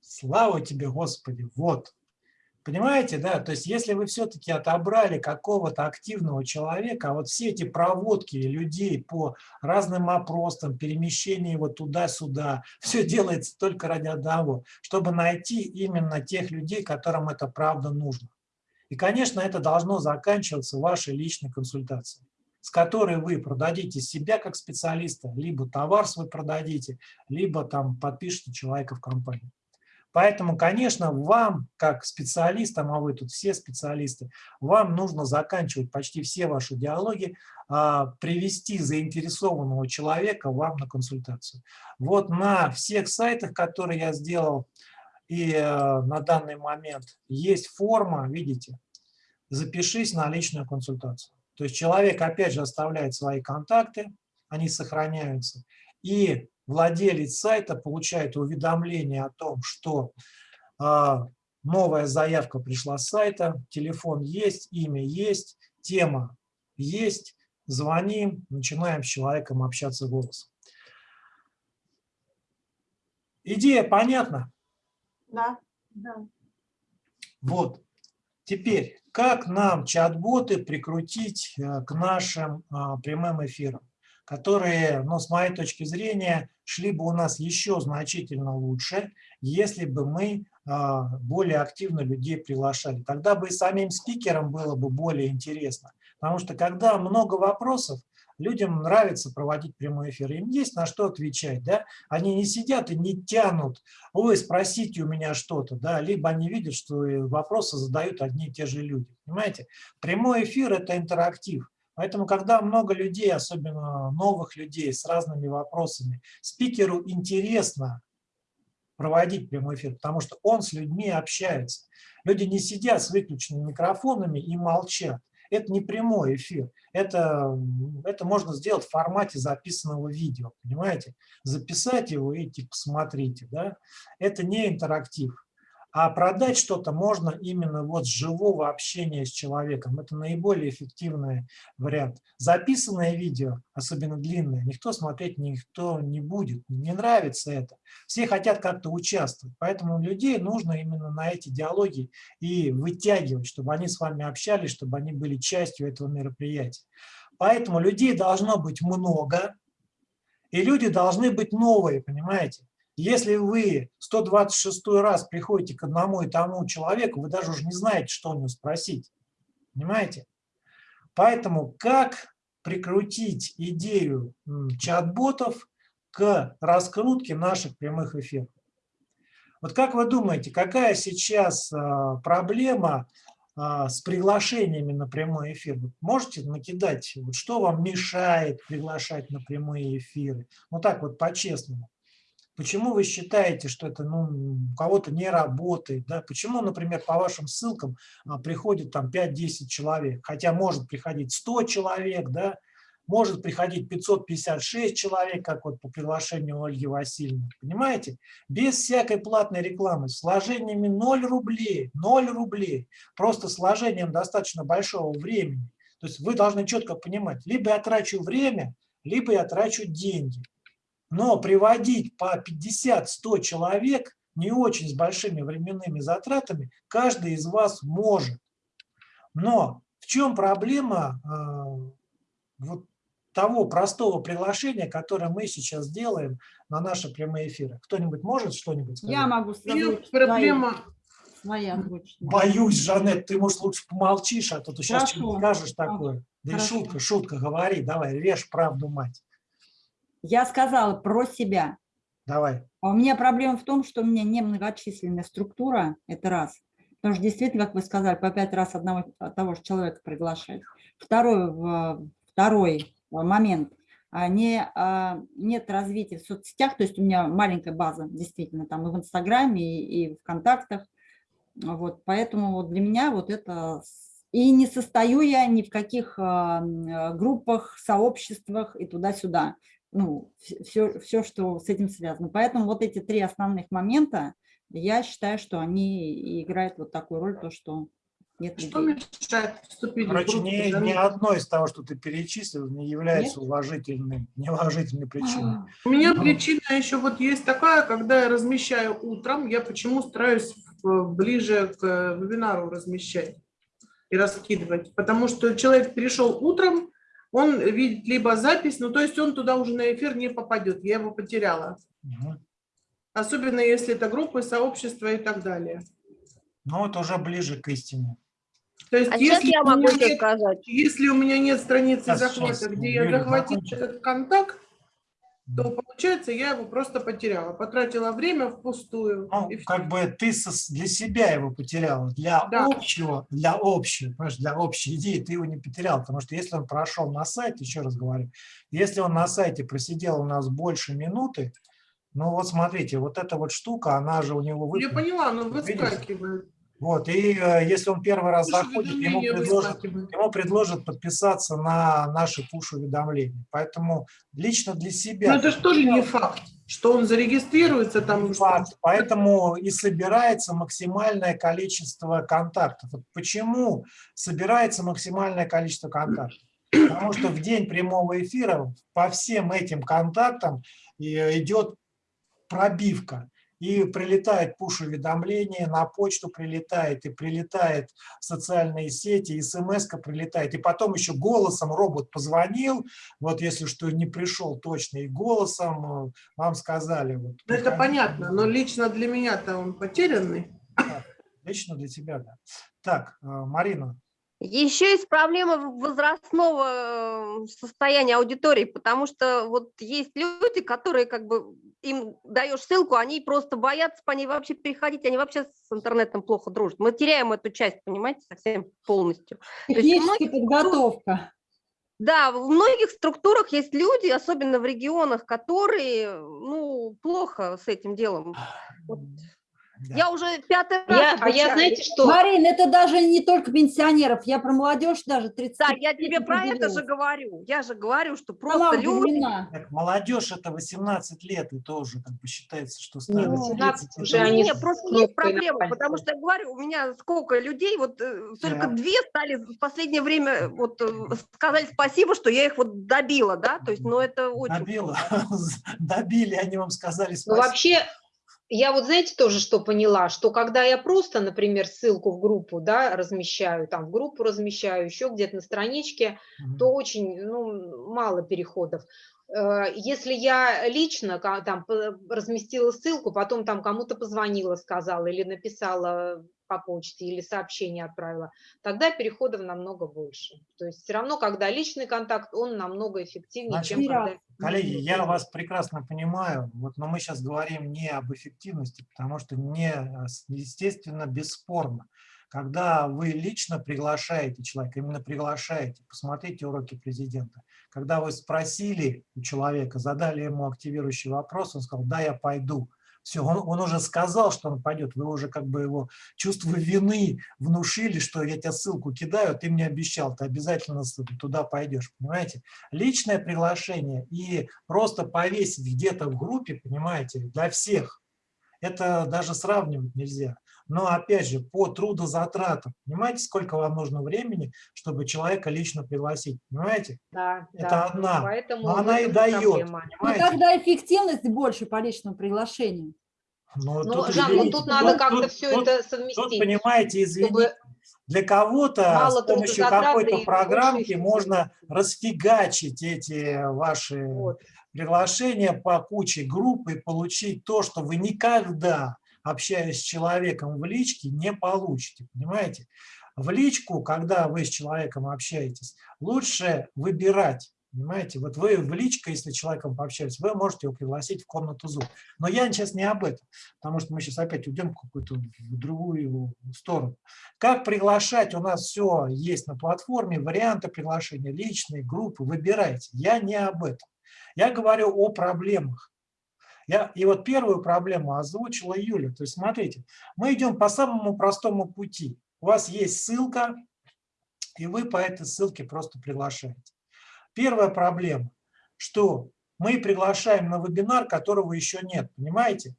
Слава тебе, Господи, вот. Понимаете, да? То есть если вы все-таки отобрали какого-то активного человека, а вот все эти проводки людей по разным опросам, перемещение его туда-сюда, все делается только ради одного, чтобы найти именно тех людей, которым это правда нужно. И, конечно, это должно заканчиваться вашей личной консультацией, с которой вы продадите себя как специалиста, либо товар свой продадите, либо там подпишите человека в компанию. Поэтому, конечно, вам, как специалистам, а вы тут все специалисты, вам нужно заканчивать почти все ваши диалоги, а, привести заинтересованного человека вам на консультацию. Вот на всех сайтах, которые я сделал, и э, на данный момент есть форма, видите, запишись на личную консультацию. То есть человек опять же оставляет свои контакты, они сохраняются, и владелец сайта получает уведомление о том, что а, новая заявка пришла с сайта, телефон есть, имя есть, тема есть, звоним, начинаем с человеком общаться голосом. Идея понятна? Да. да. Вот. Теперь, как нам чат-боты прикрутить э, к нашим а, прямым эфирам? Которые, ну, с моей точки зрения, шли бы у нас еще значительно лучше, если бы мы а, более активно людей приглашали. Тогда бы и самим спикерам было бы более интересно. Потому что когда много вопросов, людям нравится проводить прямой эфир, им есть на что отвечать, да, они не сидят и не тянут, ой, спросите у меня что-то, да, либо они видят, что вопросы задают одни и те же люди, понимаете. Прямой эфир – это интерактив, Поэтому, когда много людей, особенно новых людей с разными вопросами, спикеру интересно проводить прямой эфир, потому что он с людьми общается. Люди не сидят с выключенными микрофонами и молчат. Это не прямой эфир. Это, это можно сделать в формате записанного видео, понимаете? Записать его и типа посмотрите. Да? Это не интерактив. А продать что-то можно именно вот с живого общения с человеком. Это наиболее эффективный вариант. Записанное видео, особенно длинное, никто смотреть никто не будет. Не нравится это. Все хотят как-то участвовать. Поэтому людей нужно именно на эти диалоги и вытягивать, чтобы они с вами общались, чтобы они были частью этого мероприятия. Поэтому людей должно быть много, и люди должны быть новые, понимаете? Если вы 126 раз приходите к одному и тому человеку, вы даже уже не знаете, что у него спросить. Понимаете? Поэтому как прикрутить идею чат-ботов к раскрутке наших прямых эфиров? Вот как вы думаете, какая сейчас а, проблема а, с приглашениями на прямой эфир? можете накидать, что вам мешает приглашать на прямые эфиры? Вот так вот по-честному. Почему вы считаете, что это ну, у кого-то не работает? Да? Почему, например, по вашим ссылкам а, приходит там 5-10 человек, хотя может приходить 100 человек, да? может приходить 556 человек, как вот по приглашению Ольги Васильевны, понимаете? Без всякой платной рекламы, с вложениями 0 рублей, 0 рублей, просто с вложением достаточно большого времени. То есть вы должны четко понимать, либо я трачу время, либо я трачу деньги. Но приводить по 50-100 человек не очень с большими временными затратами каждый из вас может. Но в чем проблема э, вот того простого приглашения, которое мы сейчас делаем на наши прямые эфиры? Кто-нибудь может что-нибудь сказать? Я могу сказать. Проблема... Своя Боюсь, Жанет, ты, может, лучше помолчишь, а то ты сейчас что-нибудь скажешь такое. Да и шутка, шутка, говори, давай, режь правду мать. Я сказала про себя. Давай. А у меня проблема в том, что у меня не многочисленная структура, это раз. Потому что действительно, как вы сказали, по пять раз одного того же человека приглашать. Второй, второй момент. А не, а, нет развития в соцсетях, то есть у меня маленькая база, действительно, там и в Инстаграме, и, и в ВКонтактах. Вот, поэтому вот для меня вот это... И не состою я ни в каких группах, сообществах и туда-сюда ну, все, все, что с этим связано. Поэтому вот эти три основных момента, я считаю, что они играют вот такую роль, то, что нет Что мешает вступить Короче, в группу? Ни, ни одно из того, что ты перечислил, не является нет? уважительной, неуважительной причиной. У меня Но... причина еще вот есть такая, когда я размещаю утром, я почему стараюсь ближе к вебинару размещать и раскидывать. Потому что человек пришел утром, он видит либо запись, ну то есть он туда уже на эфир не попадет, я его потеряла. Угу. Особенно если это группы, сообщества и так далее. Ну это уже ближе к истине. То есть, а если я могу нет, сказать. Если у меня нет страницы сейчас, захвата, сейчас, где я захватил этот контакт, то получается я его просто потеряла, потратила время впустую. Ну, как бы ты для себя его потеряла, для да. общего, для общего, для общей идеи ты его не потерял, потому что если он прошел на сайт, еще раз говорю, если он на сайте просидел у нас больше минуты, ну вот смотрите, вот эта вот штука, она же у него выпала. Я поняла, но выскакивает. Вот, и э, если он первый раз заходит, ему предложат, ему предложат подписаться на наши пуш-уведомления. Поэтому лично для себя... Но это же тоже не факт, что он зарегистрируется там. Факт, поэтому и собирается максимальное количество контактов. Вот почему собирается максимальное количество контактов? Потому что в день прямого эфира по всем этим контактам э, идет пробивка и прилетает пуш-уведомление, на почту прилетает, и прилетает в социальные сети, и смс прилетает, и потом еще голосом робот позвонил, вот если что не пришел точно, и голосом э, вам сказали. Вот, ну, это понятно, но лично для меня-то он потерянный. Да, лично для тебя, да. Так, э, Марина, Еще есть проблема возрастного э, состояния аудитории, потому что вот есть люди, которые как бы им даешь ссылку, они просто боятся по ней вообще переходить, они вообще с интернетом плохо дружат. Мы теряем эту часть, понимаете, совсем полностью. Техническая подготовка. Да, в многих структурах есть люди, особенно в регионах, которые ну, плохо с этим делом. Вот да. Я уже пятый раз я, А я, знаете что? Марин, это даже не только пенсионеров, я про молодежь даже 30 Да, я тебе про это же говорю. Я же говорю, что просто люди... Так, молодежь это 18 лет, и тоже как бы считается, что. Ну, 17 уже они... Нет, просто есть проблема, потому что я говорю, у меня сколько людей, вот э, только да. две стали в последнее время, вот э, сказали спасибо, что я их вот добила, да, то есть, ну это очень... Добила, добили, они вам сказали ну, спасибо. Ну вообще я вот, знаете, тоже что поняла, что когда я просто, например, ссылку в группу, да, размещаю, там в группу размещаю, еще где-то на страничке, mm -hmm. то очень, ну, мало переходов. Э, если я лично там разместила ссылку, потом там кому-то позвонила, сказала или написала по почте или сообщение отправила, тогда переходов намного больше. То есть все равно, когда личный контакт, он намного эффективнее, Значит, чем когда... Коллеги, я вас прекрасно понимаю, вот, но мы сейчас говорим не об эффективности, потому что не, естественно, бесспорно. Когда вы лично приглашаете человека, именно приглашаете, посмотрите уроки президента, когда вы спросили у человека, задали ему активирующий вопрос, он сказал, да, я пойду, все, он, он уже сказал, что он пойдет, вы уже как бы его чувство вины внушили, что я тебе ссылку кидаю, ты мне обещал, ты обязательно туда пойдешь, понимаете? Личное приглашение и просто повесить где-то в группе, понимаете, для всех, это даже сравнивать нельзя. Но опять же, по трудозатратам, понимаете, сколько вам нужно времени, чтобы человека лично пригласить, понимаете? Да, Это да. одна, Поэтому но она и дает. Ну, тогда эффективность больше по личному приглашению. Но ну, тут, Жан, ну тут надо как-то все тут, это совместить. Тут, понимаете, извините, для кого-то с помощью какой-то программки можно расфигачить эти ваши вот. приглашения по куче групп и получить то, что вы никогда общаясь с человеком в личке, не получите, понимаете? В личку, когда вы с человеком общаетесь, лучше выбирать, понимаете? Вот вы в личко, если с человеком пообщаетесь, вы можете его пригласить в комнату Zoom. Но я сейчас не об этом, потому что мы сейчас опять уйдем в какую-то другую сторону. Как приглашать? У нас все есть на платформе, варианты приглашения, личные, группы, выбирайте. Я не об этом. Я говорю о проблемах. Я, и вот первую проблему озвучила Юля. То есть смотрите, мы идем по самому простому пути. У вас есть ссылка, и вы по этой ссылке просто приглашаете. Первая проблема, что мы приглашаем на вебинар, которого еще нет, понимаете?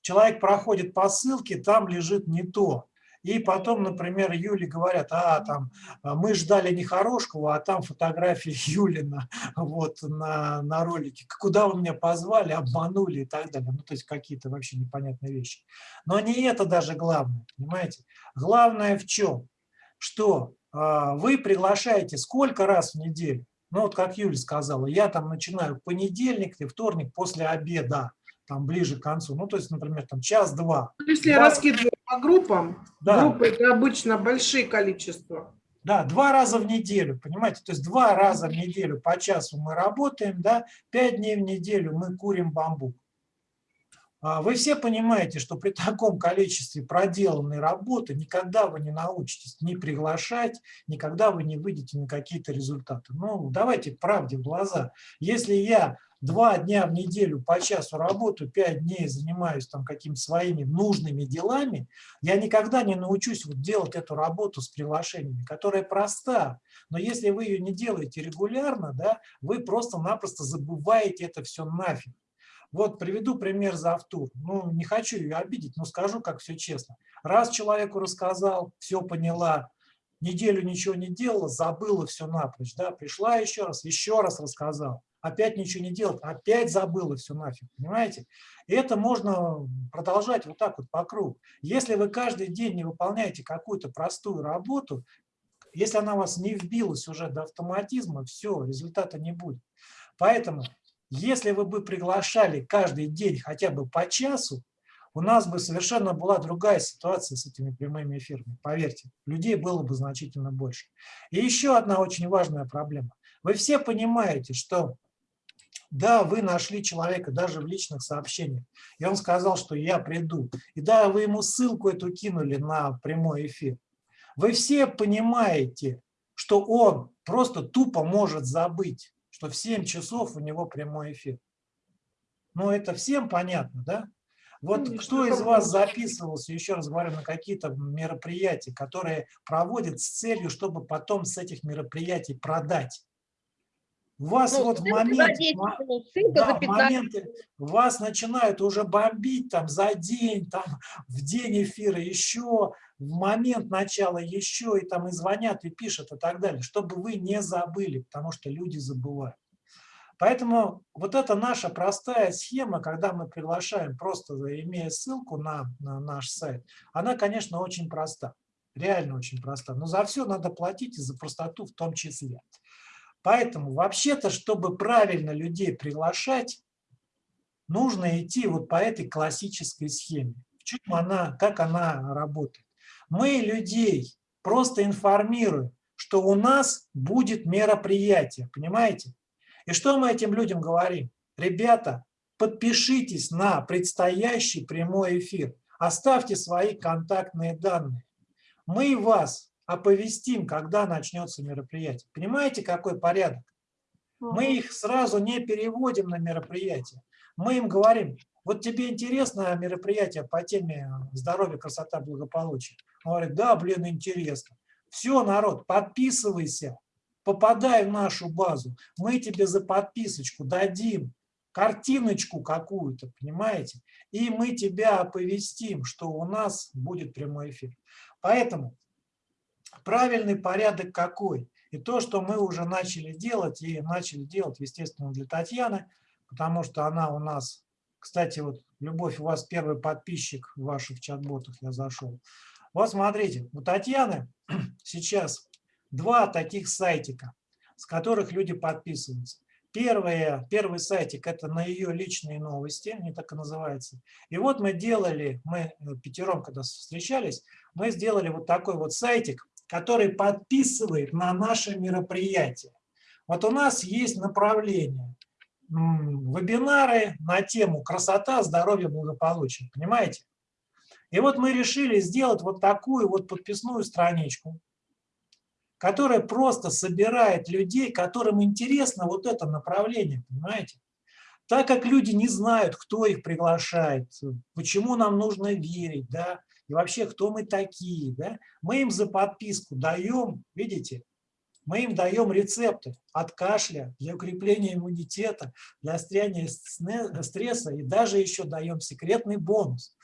Человек проходит по ссылке, там лежит не то. И потом, например, Юле говорят, а, там, а, мы ждали Нехорошкого, а там фотография Юлина вот, на, на ролике. Куда вы меня позвали, обманули и так далее. Ну, то есть какие-то вообще непонятные вещи. Но не это даже главное, понимаете? Главное в чем? Что а, вы приглашаете сколько раз в неделю? Ну, вот как Юля сказала, я там начинаю понедельник и вторник после обеда там ближе к концу, ну, то есть, например, там час-два. Ну, если я раскидываю по группам, да. группы это обычно большие количества. Да, два раза в неделю, понимаете, то есть два раза в неделю по часу мы работаем, да, пять дней в неделю мы курим бамбук. А вы все понимаете, что при таком количестве проделанной работы никогда вы не научитесь не приглашать, никогда вы не выйдете на какие-то результаты. Ну, давайте правде в глаза. Если я два дня в неделю по часу работаю, пять дней занимаюсь там какими-то своими нужными делами, я никогда не научусь вот делать эту работу с приглашениями, которая проста. Но если вы ее не делаете регулярно, да, вы просто-напросто забываете это все нафиг. Вот приведу пример за автур. Ну, не хочу ее обидеть, но скажу, как все честно. Раз человеку рассказал, все поняла, неделю ничего не делала, забыла все напрочь, да, пришла еще раз, еще раз рассказал, опять ничего не делать, опять забыла все нафиг, понимаете? И это можно продолжать вот так вот по кругу. Если вы каждый день не выполняете какую-то простую работу, если она у вас не вбилась уже до автоматизма, все, результата не будет. Поэтому если вы бы приглашали каждый день хотя бы по часу, у нас бы совершенно была другая ситуация с этими прямыми эфирами. Поверьте, людей было бы значительно больше. И еще одна очень важная проблема. Вы все понимаете, что да, вы нашли человека даже в личных сообщениях, и он сказал, что я приду. И да, вы ему ссылку эту кинули на прямой эфир. Вы все понимаете, что он просто тупо может забыть, что в 7 часов у него прямой эфир. Ну, это всем понятно, да? Вот ну, кто из вас записывался, еще раз говорю, на какие-то мероприятия, которые проводят с целью, чтобы потом с этих мероприятий продать? Вас ну, вот в момент, да, моменты вас начинают уже бомбить там за день, там в день эфира еще, в момент начала еще, и там и звонят, и пишут, и так далее, чтобы вы не забыли, потому что люди забывают. Поэтому вот эта наша простая схема, когда мы приглашаем, просто имея ссылку на, на наш сайт, она, конечно, очень проста, реально очень проста, но за все надо платить и за простоту в том числе. Поэтому вообще-то, чтобы правильно людей приглашать, нужно идти вот по этой классической схеме. В чем она, как она работает? Мы людей просто информируем, что у нас будет мероприятие, понимаете? И что мы этим людям говорим? Ребята, подпишитесь на предстоящий прямой эфир, оставьте свои контактные данные. Мы вас оповестим, когда начнется мероприятие. Понимаете, какой порядок? Мы их сразу не переводим на мероприятие. Мы им говорим, вот тебе интересно мероприятие по теме здоровья, красота, благополучие? Он говорит, да, блин, интересно. Все, народ, подписывайся, попадай в нашу базу. Мы тебе за подписочку дадим картиночку какую-то, понимаете? И мы тебя оповестим, что у нас будет прямой эфир. Поэтому правильный порядок какой? И то, что мы уже начали делать, и начали делать, естественно, для Татьяны, потому что она у нас, кстати, вот, Любовь, у вас первый подписчик в ваших чат-ботах, я зашел. Вот смотрите, у Татьяны сейчас два таких сайтика, с которых люди подписываются. Первое, первый сайтик – это на ее личные новости, они так и называются. И вот мы делали, мы э, пятером, когда встречались, мы сделали вот такой вот сайтик, который подписывает на наше мероприятие. Вот у нас есть направление, вебинары на тему красота, здоровье, благополучие, понимаете? И вот мы решили сделать вот такую вот подписную страничку, которая просто собирает людей, которым интересно вот это направление, понимаете? Так как люди не знают, кто их приглашает, почему нам нужно верить, да, и вообще, кто мы такие. Да? Мы им за подписку даем, видите, мы им даем рецепты от кашля, для укрепления иммунитета, для стряния стресса и даже еще даем секретный бонус.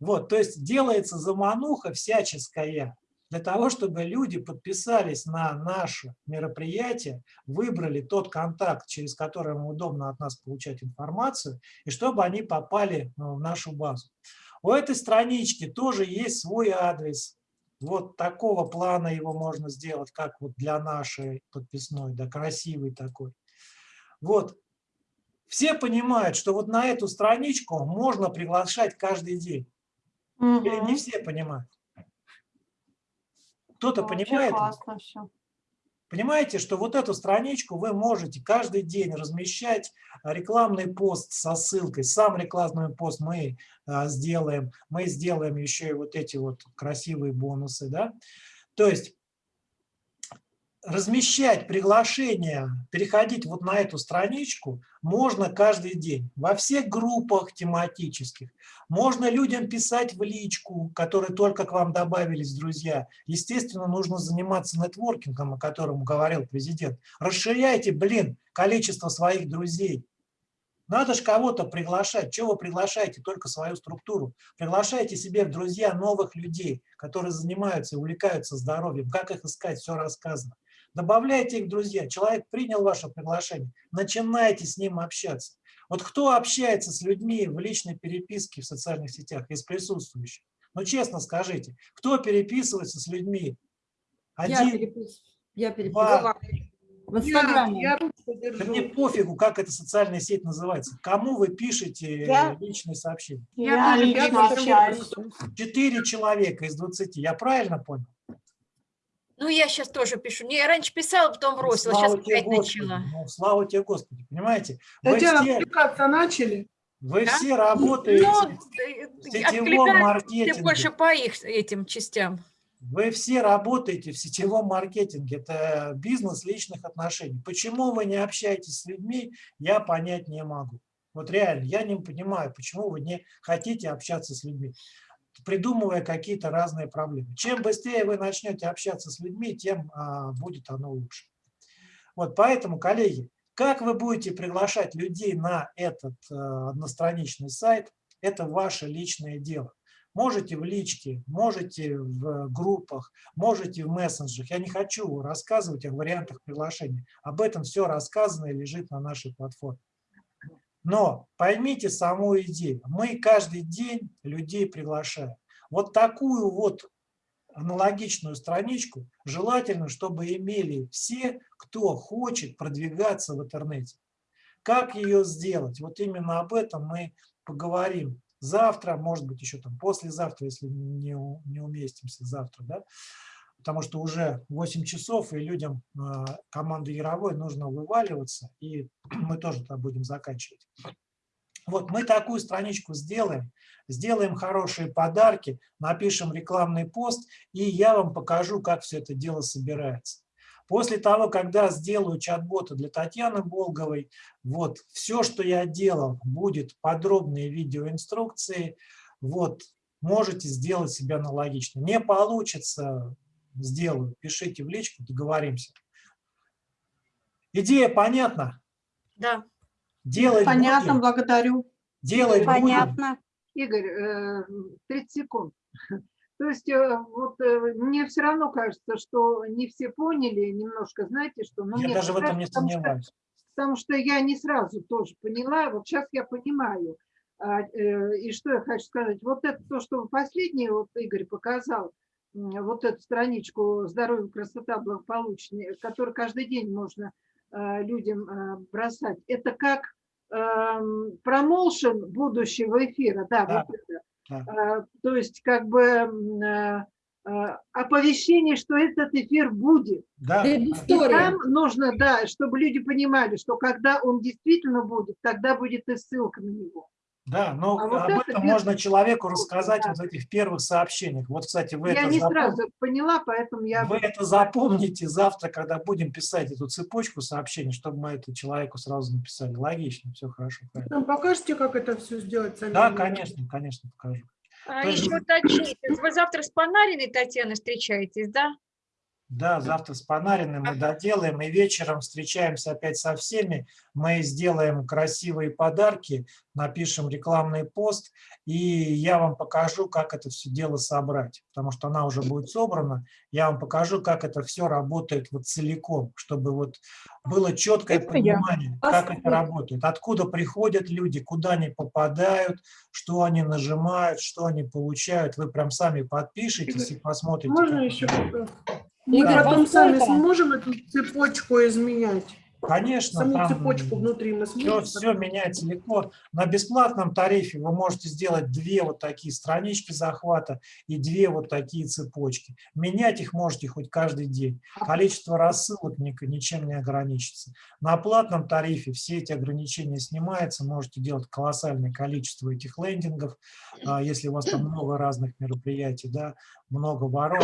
Вот, то есть делается замануха всяческая для того, чтобы люди подписались на наше мероприятие, выбрали тот контакт, через который им удобно от нас получать информацию, и чтобы они попали в нашу базу. У этой странички тоже есть свой адрес. Вот такого плана его можно сделать, как вот для нашей подписной, да, красивый такой. Вот. Все понимают, что вот на эту страничку можно приглашать каждый день. Угу. Или не все понимают? Кто-то понимает? Классно все. Понимаете, что вот эту страничку вы можете каждый день размещать рекламный пост со ссылкой. Сам рекламный пост мы а, сделаем. Мы сделаем еще и вот эти вот красивые бонусы. Да? То есть размещать приглашения, переходить вот на эту страничку можно каждый день. Во всех группах тематических. Можно людям писать в личку, которые только к вам добавились, друзья. Естественно, нужно заниматься нетворкингом, о котором говорил президент. Расширяйте, блин, количество своих друзей. Надо же кого-то приглашать. Чего вы приглашаете? Только свою структуру. Приглашайте себе в друзья новых людей, которые занимаются и увлекаются здоровьем. Как их искать, все рассказано. Добавляйте их, друзья. Человек принял ваше приглашение. Начинайте с ним общаться. Вот кто общается с людьми в личной переписке в социальных сетях из присутствующих? Ну, честно скажите, кто переписывается с людьми? Один, я переписываюсь. Я переписываюсь. В Инстаграме. Я, я да мне пофигу, как эта социальная сеть называется. Кому вы пишете я, личные сообщения? Я, я лично общаюсь. Четыре человека из 20. Я правильно понял? Ну, я сейчас тоже пишу. Не, я раньше писала, потом бросила, слава сейчас опять Господи, начала. Ну, слава тебе, Господи, понимаете? Татьяна, все, откликаться начали? Вы да? все работаете ну, в сетевом маркетинге. больше по их этим частям. Вы все работаете в сетевом маркетинге, это бизнес личных отношений. Почему вы не общаетесь с людьми, я понять не могу. Вот реально, я не понимаю, почему вы не хотите общаться с людьми придумывая какие-то разные проблемы. Чем быстрее вы начнете общаться с людьми, тем а, будет оно лучше. Вот поэтому, коллеги, как вы будете приглашать людей на этот а, одностраничный сайт, это ваше личное дело. Можете в личке, можете в группах, можете в мессенджерах. Я не хочу рассказывать о вариантах приглашения. Об этом все рассказано и лежит на нашей платформе. Но поймите саму идею. Мы каждый день людей приглашаем. Вот такую вот аналогичную страничку желательно, чтобы имели все, кто хочет продвигаться в интернете. Как ее сделать? Вот именно об этом мы поговорим завтра, может быть, еще там послезавтра, если не, не уместимся завтра. Да? Потому что уже 8 часов, и людям а, команды Яровой нужно вываливаться, и мы тоже тогда будем заканчивать. Вот мы такую страничку сделаем, сделаем хорошие подарки, напишем рекламный пост, и я вам покажу, как все это дело собирается. После того, когда сделаю чат-бота для Татьяны Болговой, вот все, что я делал, будет подробные видеоинструкции, вот можете сделать себе аналогично. Не получится, сделаю. Пишите в личку, договоримся. Идея понятна? Да. Делать Понятно, будем. благодарю. Делать Понятно. Будем. Игорь, 30 э, секунд. То есть э, вот э, мне все равно кажется, что не все поняли немножко, знаете, что... Ну, я даже в этом не сомневаюсь. Что, потому что я не сразу тоже поняла, вот сейчас я понимаю. А, и что я хочу сказать, вот это то, что последнее вот Игорь показал, вот эту страничку «Здоровье, красота, благополучие», которую каждый день можно э, людям э, бросать, это как эм, промоушен будущего эфира, да, да. Вот это. Да. Э, то есть как бы оповещение, что этот эфир будет. Да. И там нужно, да, чтобы люди понимали, что когда он действительно будет, тогда будет и ссылка на него. Да, но а об вот этом можно человеку рассказать да. вот в этих первых сообщениях. Вот, кстати, вы я это не запом... сразу поняла, поэтому я... Вы это запомните завтра, когда будем писать эту цепочку сообщений, чтобы мы это человеку сразу написали. Логично, все хорошо. Правильно. Нам покажете, как это все сделать? Сами да, конечно, конечно, покажу. А, еще уточните, вы завтра с Панариной Татьяной встречаетесь, да? Да, завтра с Панариной мы доделаем, и вечером встречаемся опять со всеми. Мы сделаем красивые подарки, напишем рекламный пост, и я вам покажу, как это все дело собрать, потому что она уже будет собрана. Я вам покажу, как это все работает вот целиком, чтобы вот было четкое это понимание, я. как это работает, откуда приходят люди, куда они попадают, что они нажимают, что они получают. Вы прям сами подпишитесь и посмотрите. Можно еще мы да, потом сами сможем эту цепочку изменять? Конечно. Саму там цепочку внутри мы сможем. Все, все меняется легко. На бесплатном тарифе вы можете сделать две вот такие странички захвата и две вот такие цепочки. Менять их можете хоть каждый день. Количество рассылок ничем не ограничится. На платном тарифе все эти ограничения снимаются. Можете делать колоссальное количество этих лендингов, а, если у вас там много разных мероприятий, да, много воронок.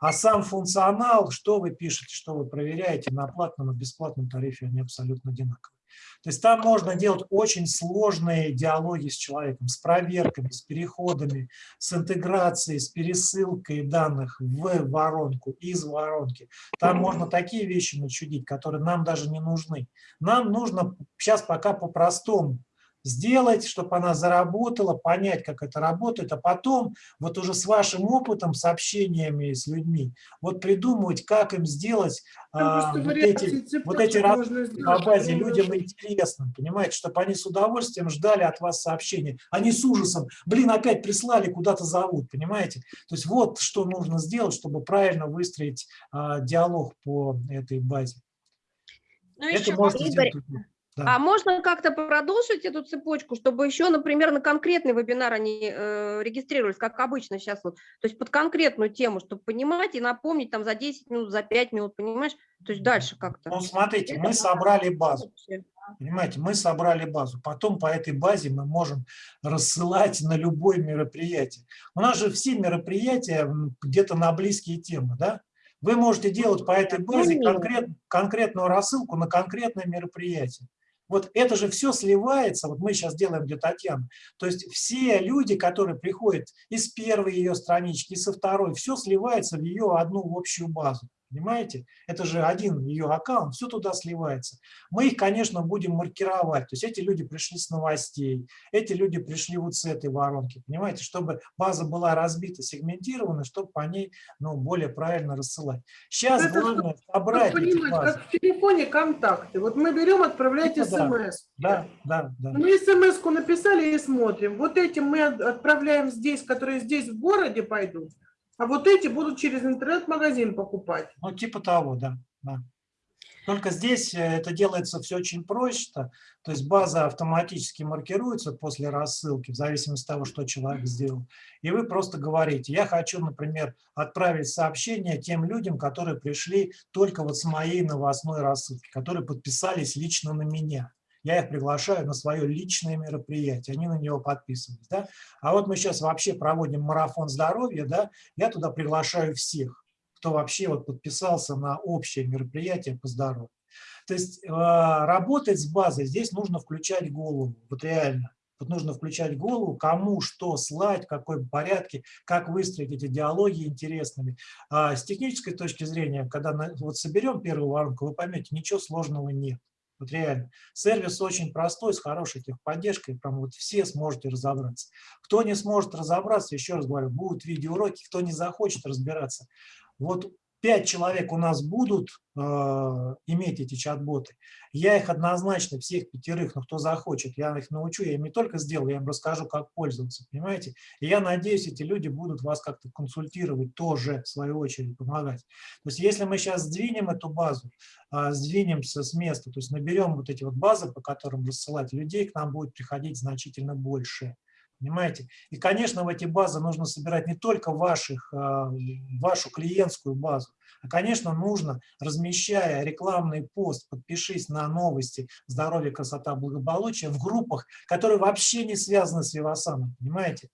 А сам функционал, что вы пишете, что вы проверяете на платном и бесплатном тарифе, они абсолютно одинаковые. То есть там можно делать очень сложные диалоги с человеком, с проверками, с переходами, с интеграцией, с пересылкой данных в воронку, из воронки. Там можно такие вещи начудить, которые нам даже не нужны. Нам нужно сейчас пока по-простому сделать, чтобы она заработала, понять, как это работает, а потом вот уже с вашим опытом, с общениями с людьми, вот придумывать, как им сделать а, вот, эти, вот эти базе людям интересно, понимаете, чтобы они с удовольствием ждали от вас сообщения, они с ужасом, блин, опять прислали, куда-то зовут, понимаете? То есть вот что нужно сделать, чтобы правильно выстроить а, диалог по этой базе. Ну, это можно Игорь, да. А можно как-то продолжить эту цепочку, чтобы еще, например, на конкретный вебинар они э, регистрировались, как обычно сейчас, вот, то есть под конкретную тему, чтобы понимать и напомнить там за 10 минут, за 5 минут, понимаешь? То есть дальше как-то. Ну, смотрите, это мы собрали базу. Понимаете, мы собрали базу. Потом по этой базе мы можем рассылать на любое мероприятие. У нас же все мероприятия где-то на близкие темы, да? Вы можете делать по этой базе конкрет, конкретную рассылку на конкретное мероприятие. Вот это же все сливается, вот мы сейчас делаем для Татьяны. То есть все люди, которые приходят из первой ее странички, со второй, все сливается в ее одну общую базу. Понимаете? Это же один ее аккаунт, все туда сливается. Мы их, конечно, будем маркировать. То есть эти люди пришли с новостей, эти люди пришли вот с этой воронки. Понимаете? Чтобы база была разбита, сегментирована, чтобы по ней ну, более правильно рассылать. Сейчас Это главное собрать эти базы. Как в телефоне контакты. Вот мы берем, отправляйте смс. Да, да, да, да. Мы смс-ку написали и смотрим. Вот этим мы отправляем здесь, которые здесь в городе пойдут. А вот эти будут через интернет-магазин покупать. Ну, типа того, да. да. Только здесь э, это делается все очень просто. То есть база автоматически маркируется после рассылки, в зависимости от того, что человек сделал. И вы просто говорите, я хочу, например, отправить сообщение тем людям, которые пришли только вот с моей новостной рассылки, которые подписались лично на меня я их приглашаю на свое личное мероприятие, они на него подписываются. Да? А вот мы сейчас вообще проводим марафон здоровья, да? я туда приглашаю всех, кто вообще вот подписался на общее мероприятие по здоровью. То есть э, работать с базой здесь нужно включать голову, вот реально. Вот нужно включать голову, кому что слать, в какой порядке, как выстроить эти диалоги интересными. А с технической точки зрения, когда вот соберем первую воронку, вы поймете, ничего сложного нет. Вот реально. Сервис очень простой, с хорошей техподдержкой, прям вот все сможете разобраться. Кто не сможет разобраться, еще раз говорю, будут видеоуроки, кто не захочет разбираться. Вот пять человек у нас будут э, иметь эти чат-боты, я их однозначно, всех пятерых, но кто захочет, я их научу, я им не только сделаю, я им расскажу, как пользоваться, понимаете? И я надеюсь, эти люди будут вас как-то консультировать тоже, в свою очередь, помогать. То есть если мы сейчас сдвинем эту базу, э, сдвинемся с места, то есть наберем вот эти вот базы, по которым рассылать людей, к нам будет приходить значительно больше. Понимаете? И, конечно, в эти базы нужно собирать не только ваших, а, вашу клиентскую базу, а, конечно, нужно, размещая рекламный пост, подпишись на новости здоровья, красота, благополучия в группах, которые вообще не связаны с Вивасаном, понимаете?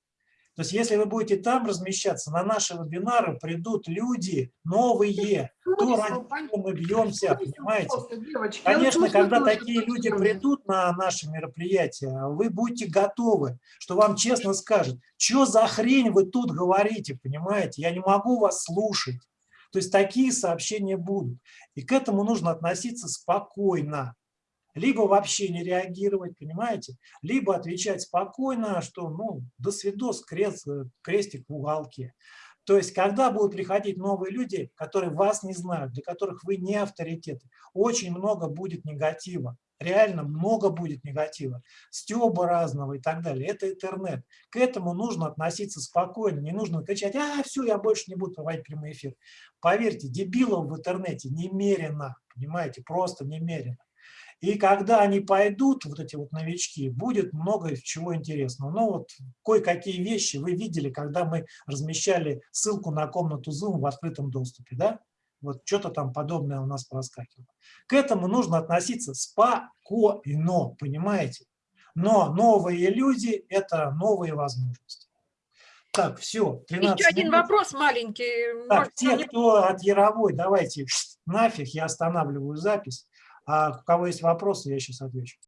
То есть если вы будете там размещаться, на наши вебинары придут люди новые, то ради чего мы бьемся, понимаете? Конечно, когда такие люди придут на наши мероприятия, вы будете готовы, что вам честно скажут, что за хрень вы тут говорите, понимаете? Я не могу вас слушать. То есть такие сообщения будут. И к этому нужно относиться спокойно либо вообще не реагировать, понимаете, либо отвечать спокойно, что ну до свидос, крест, крестик в уголке. То есть, когда будут приходить новые люди, которые вас не знают, для которых вы не авторитеты, очень много будет негатива. Реально много будет негатива, стеба разного и так далее. Это интернет. К этому нужно относиться спокойно. Не нужно кричать, а, все, я больше не буду проводить прямой эфир. Поверьте, дебилов в интернете немерено, понимаете, просто немерено. И когда они пойдут, вот эти вот новички, будет много чего интересного. Ну вот кое-какие вещи вы видели, когда мы размещали ссылку на комнату Zoom в открытом доступе, да? Вот что-то там подобное у нас проскакивало. К этому нужно относиться спокойно, понимаете? Но новые люди – это новые возможности. Так, все, 13 Еще один вопрос маленький. Так, Может, те, кто от Яровой, давайте нафиг, я останавливаю запись. А у кого есть вопросы, я сейчас отвечу.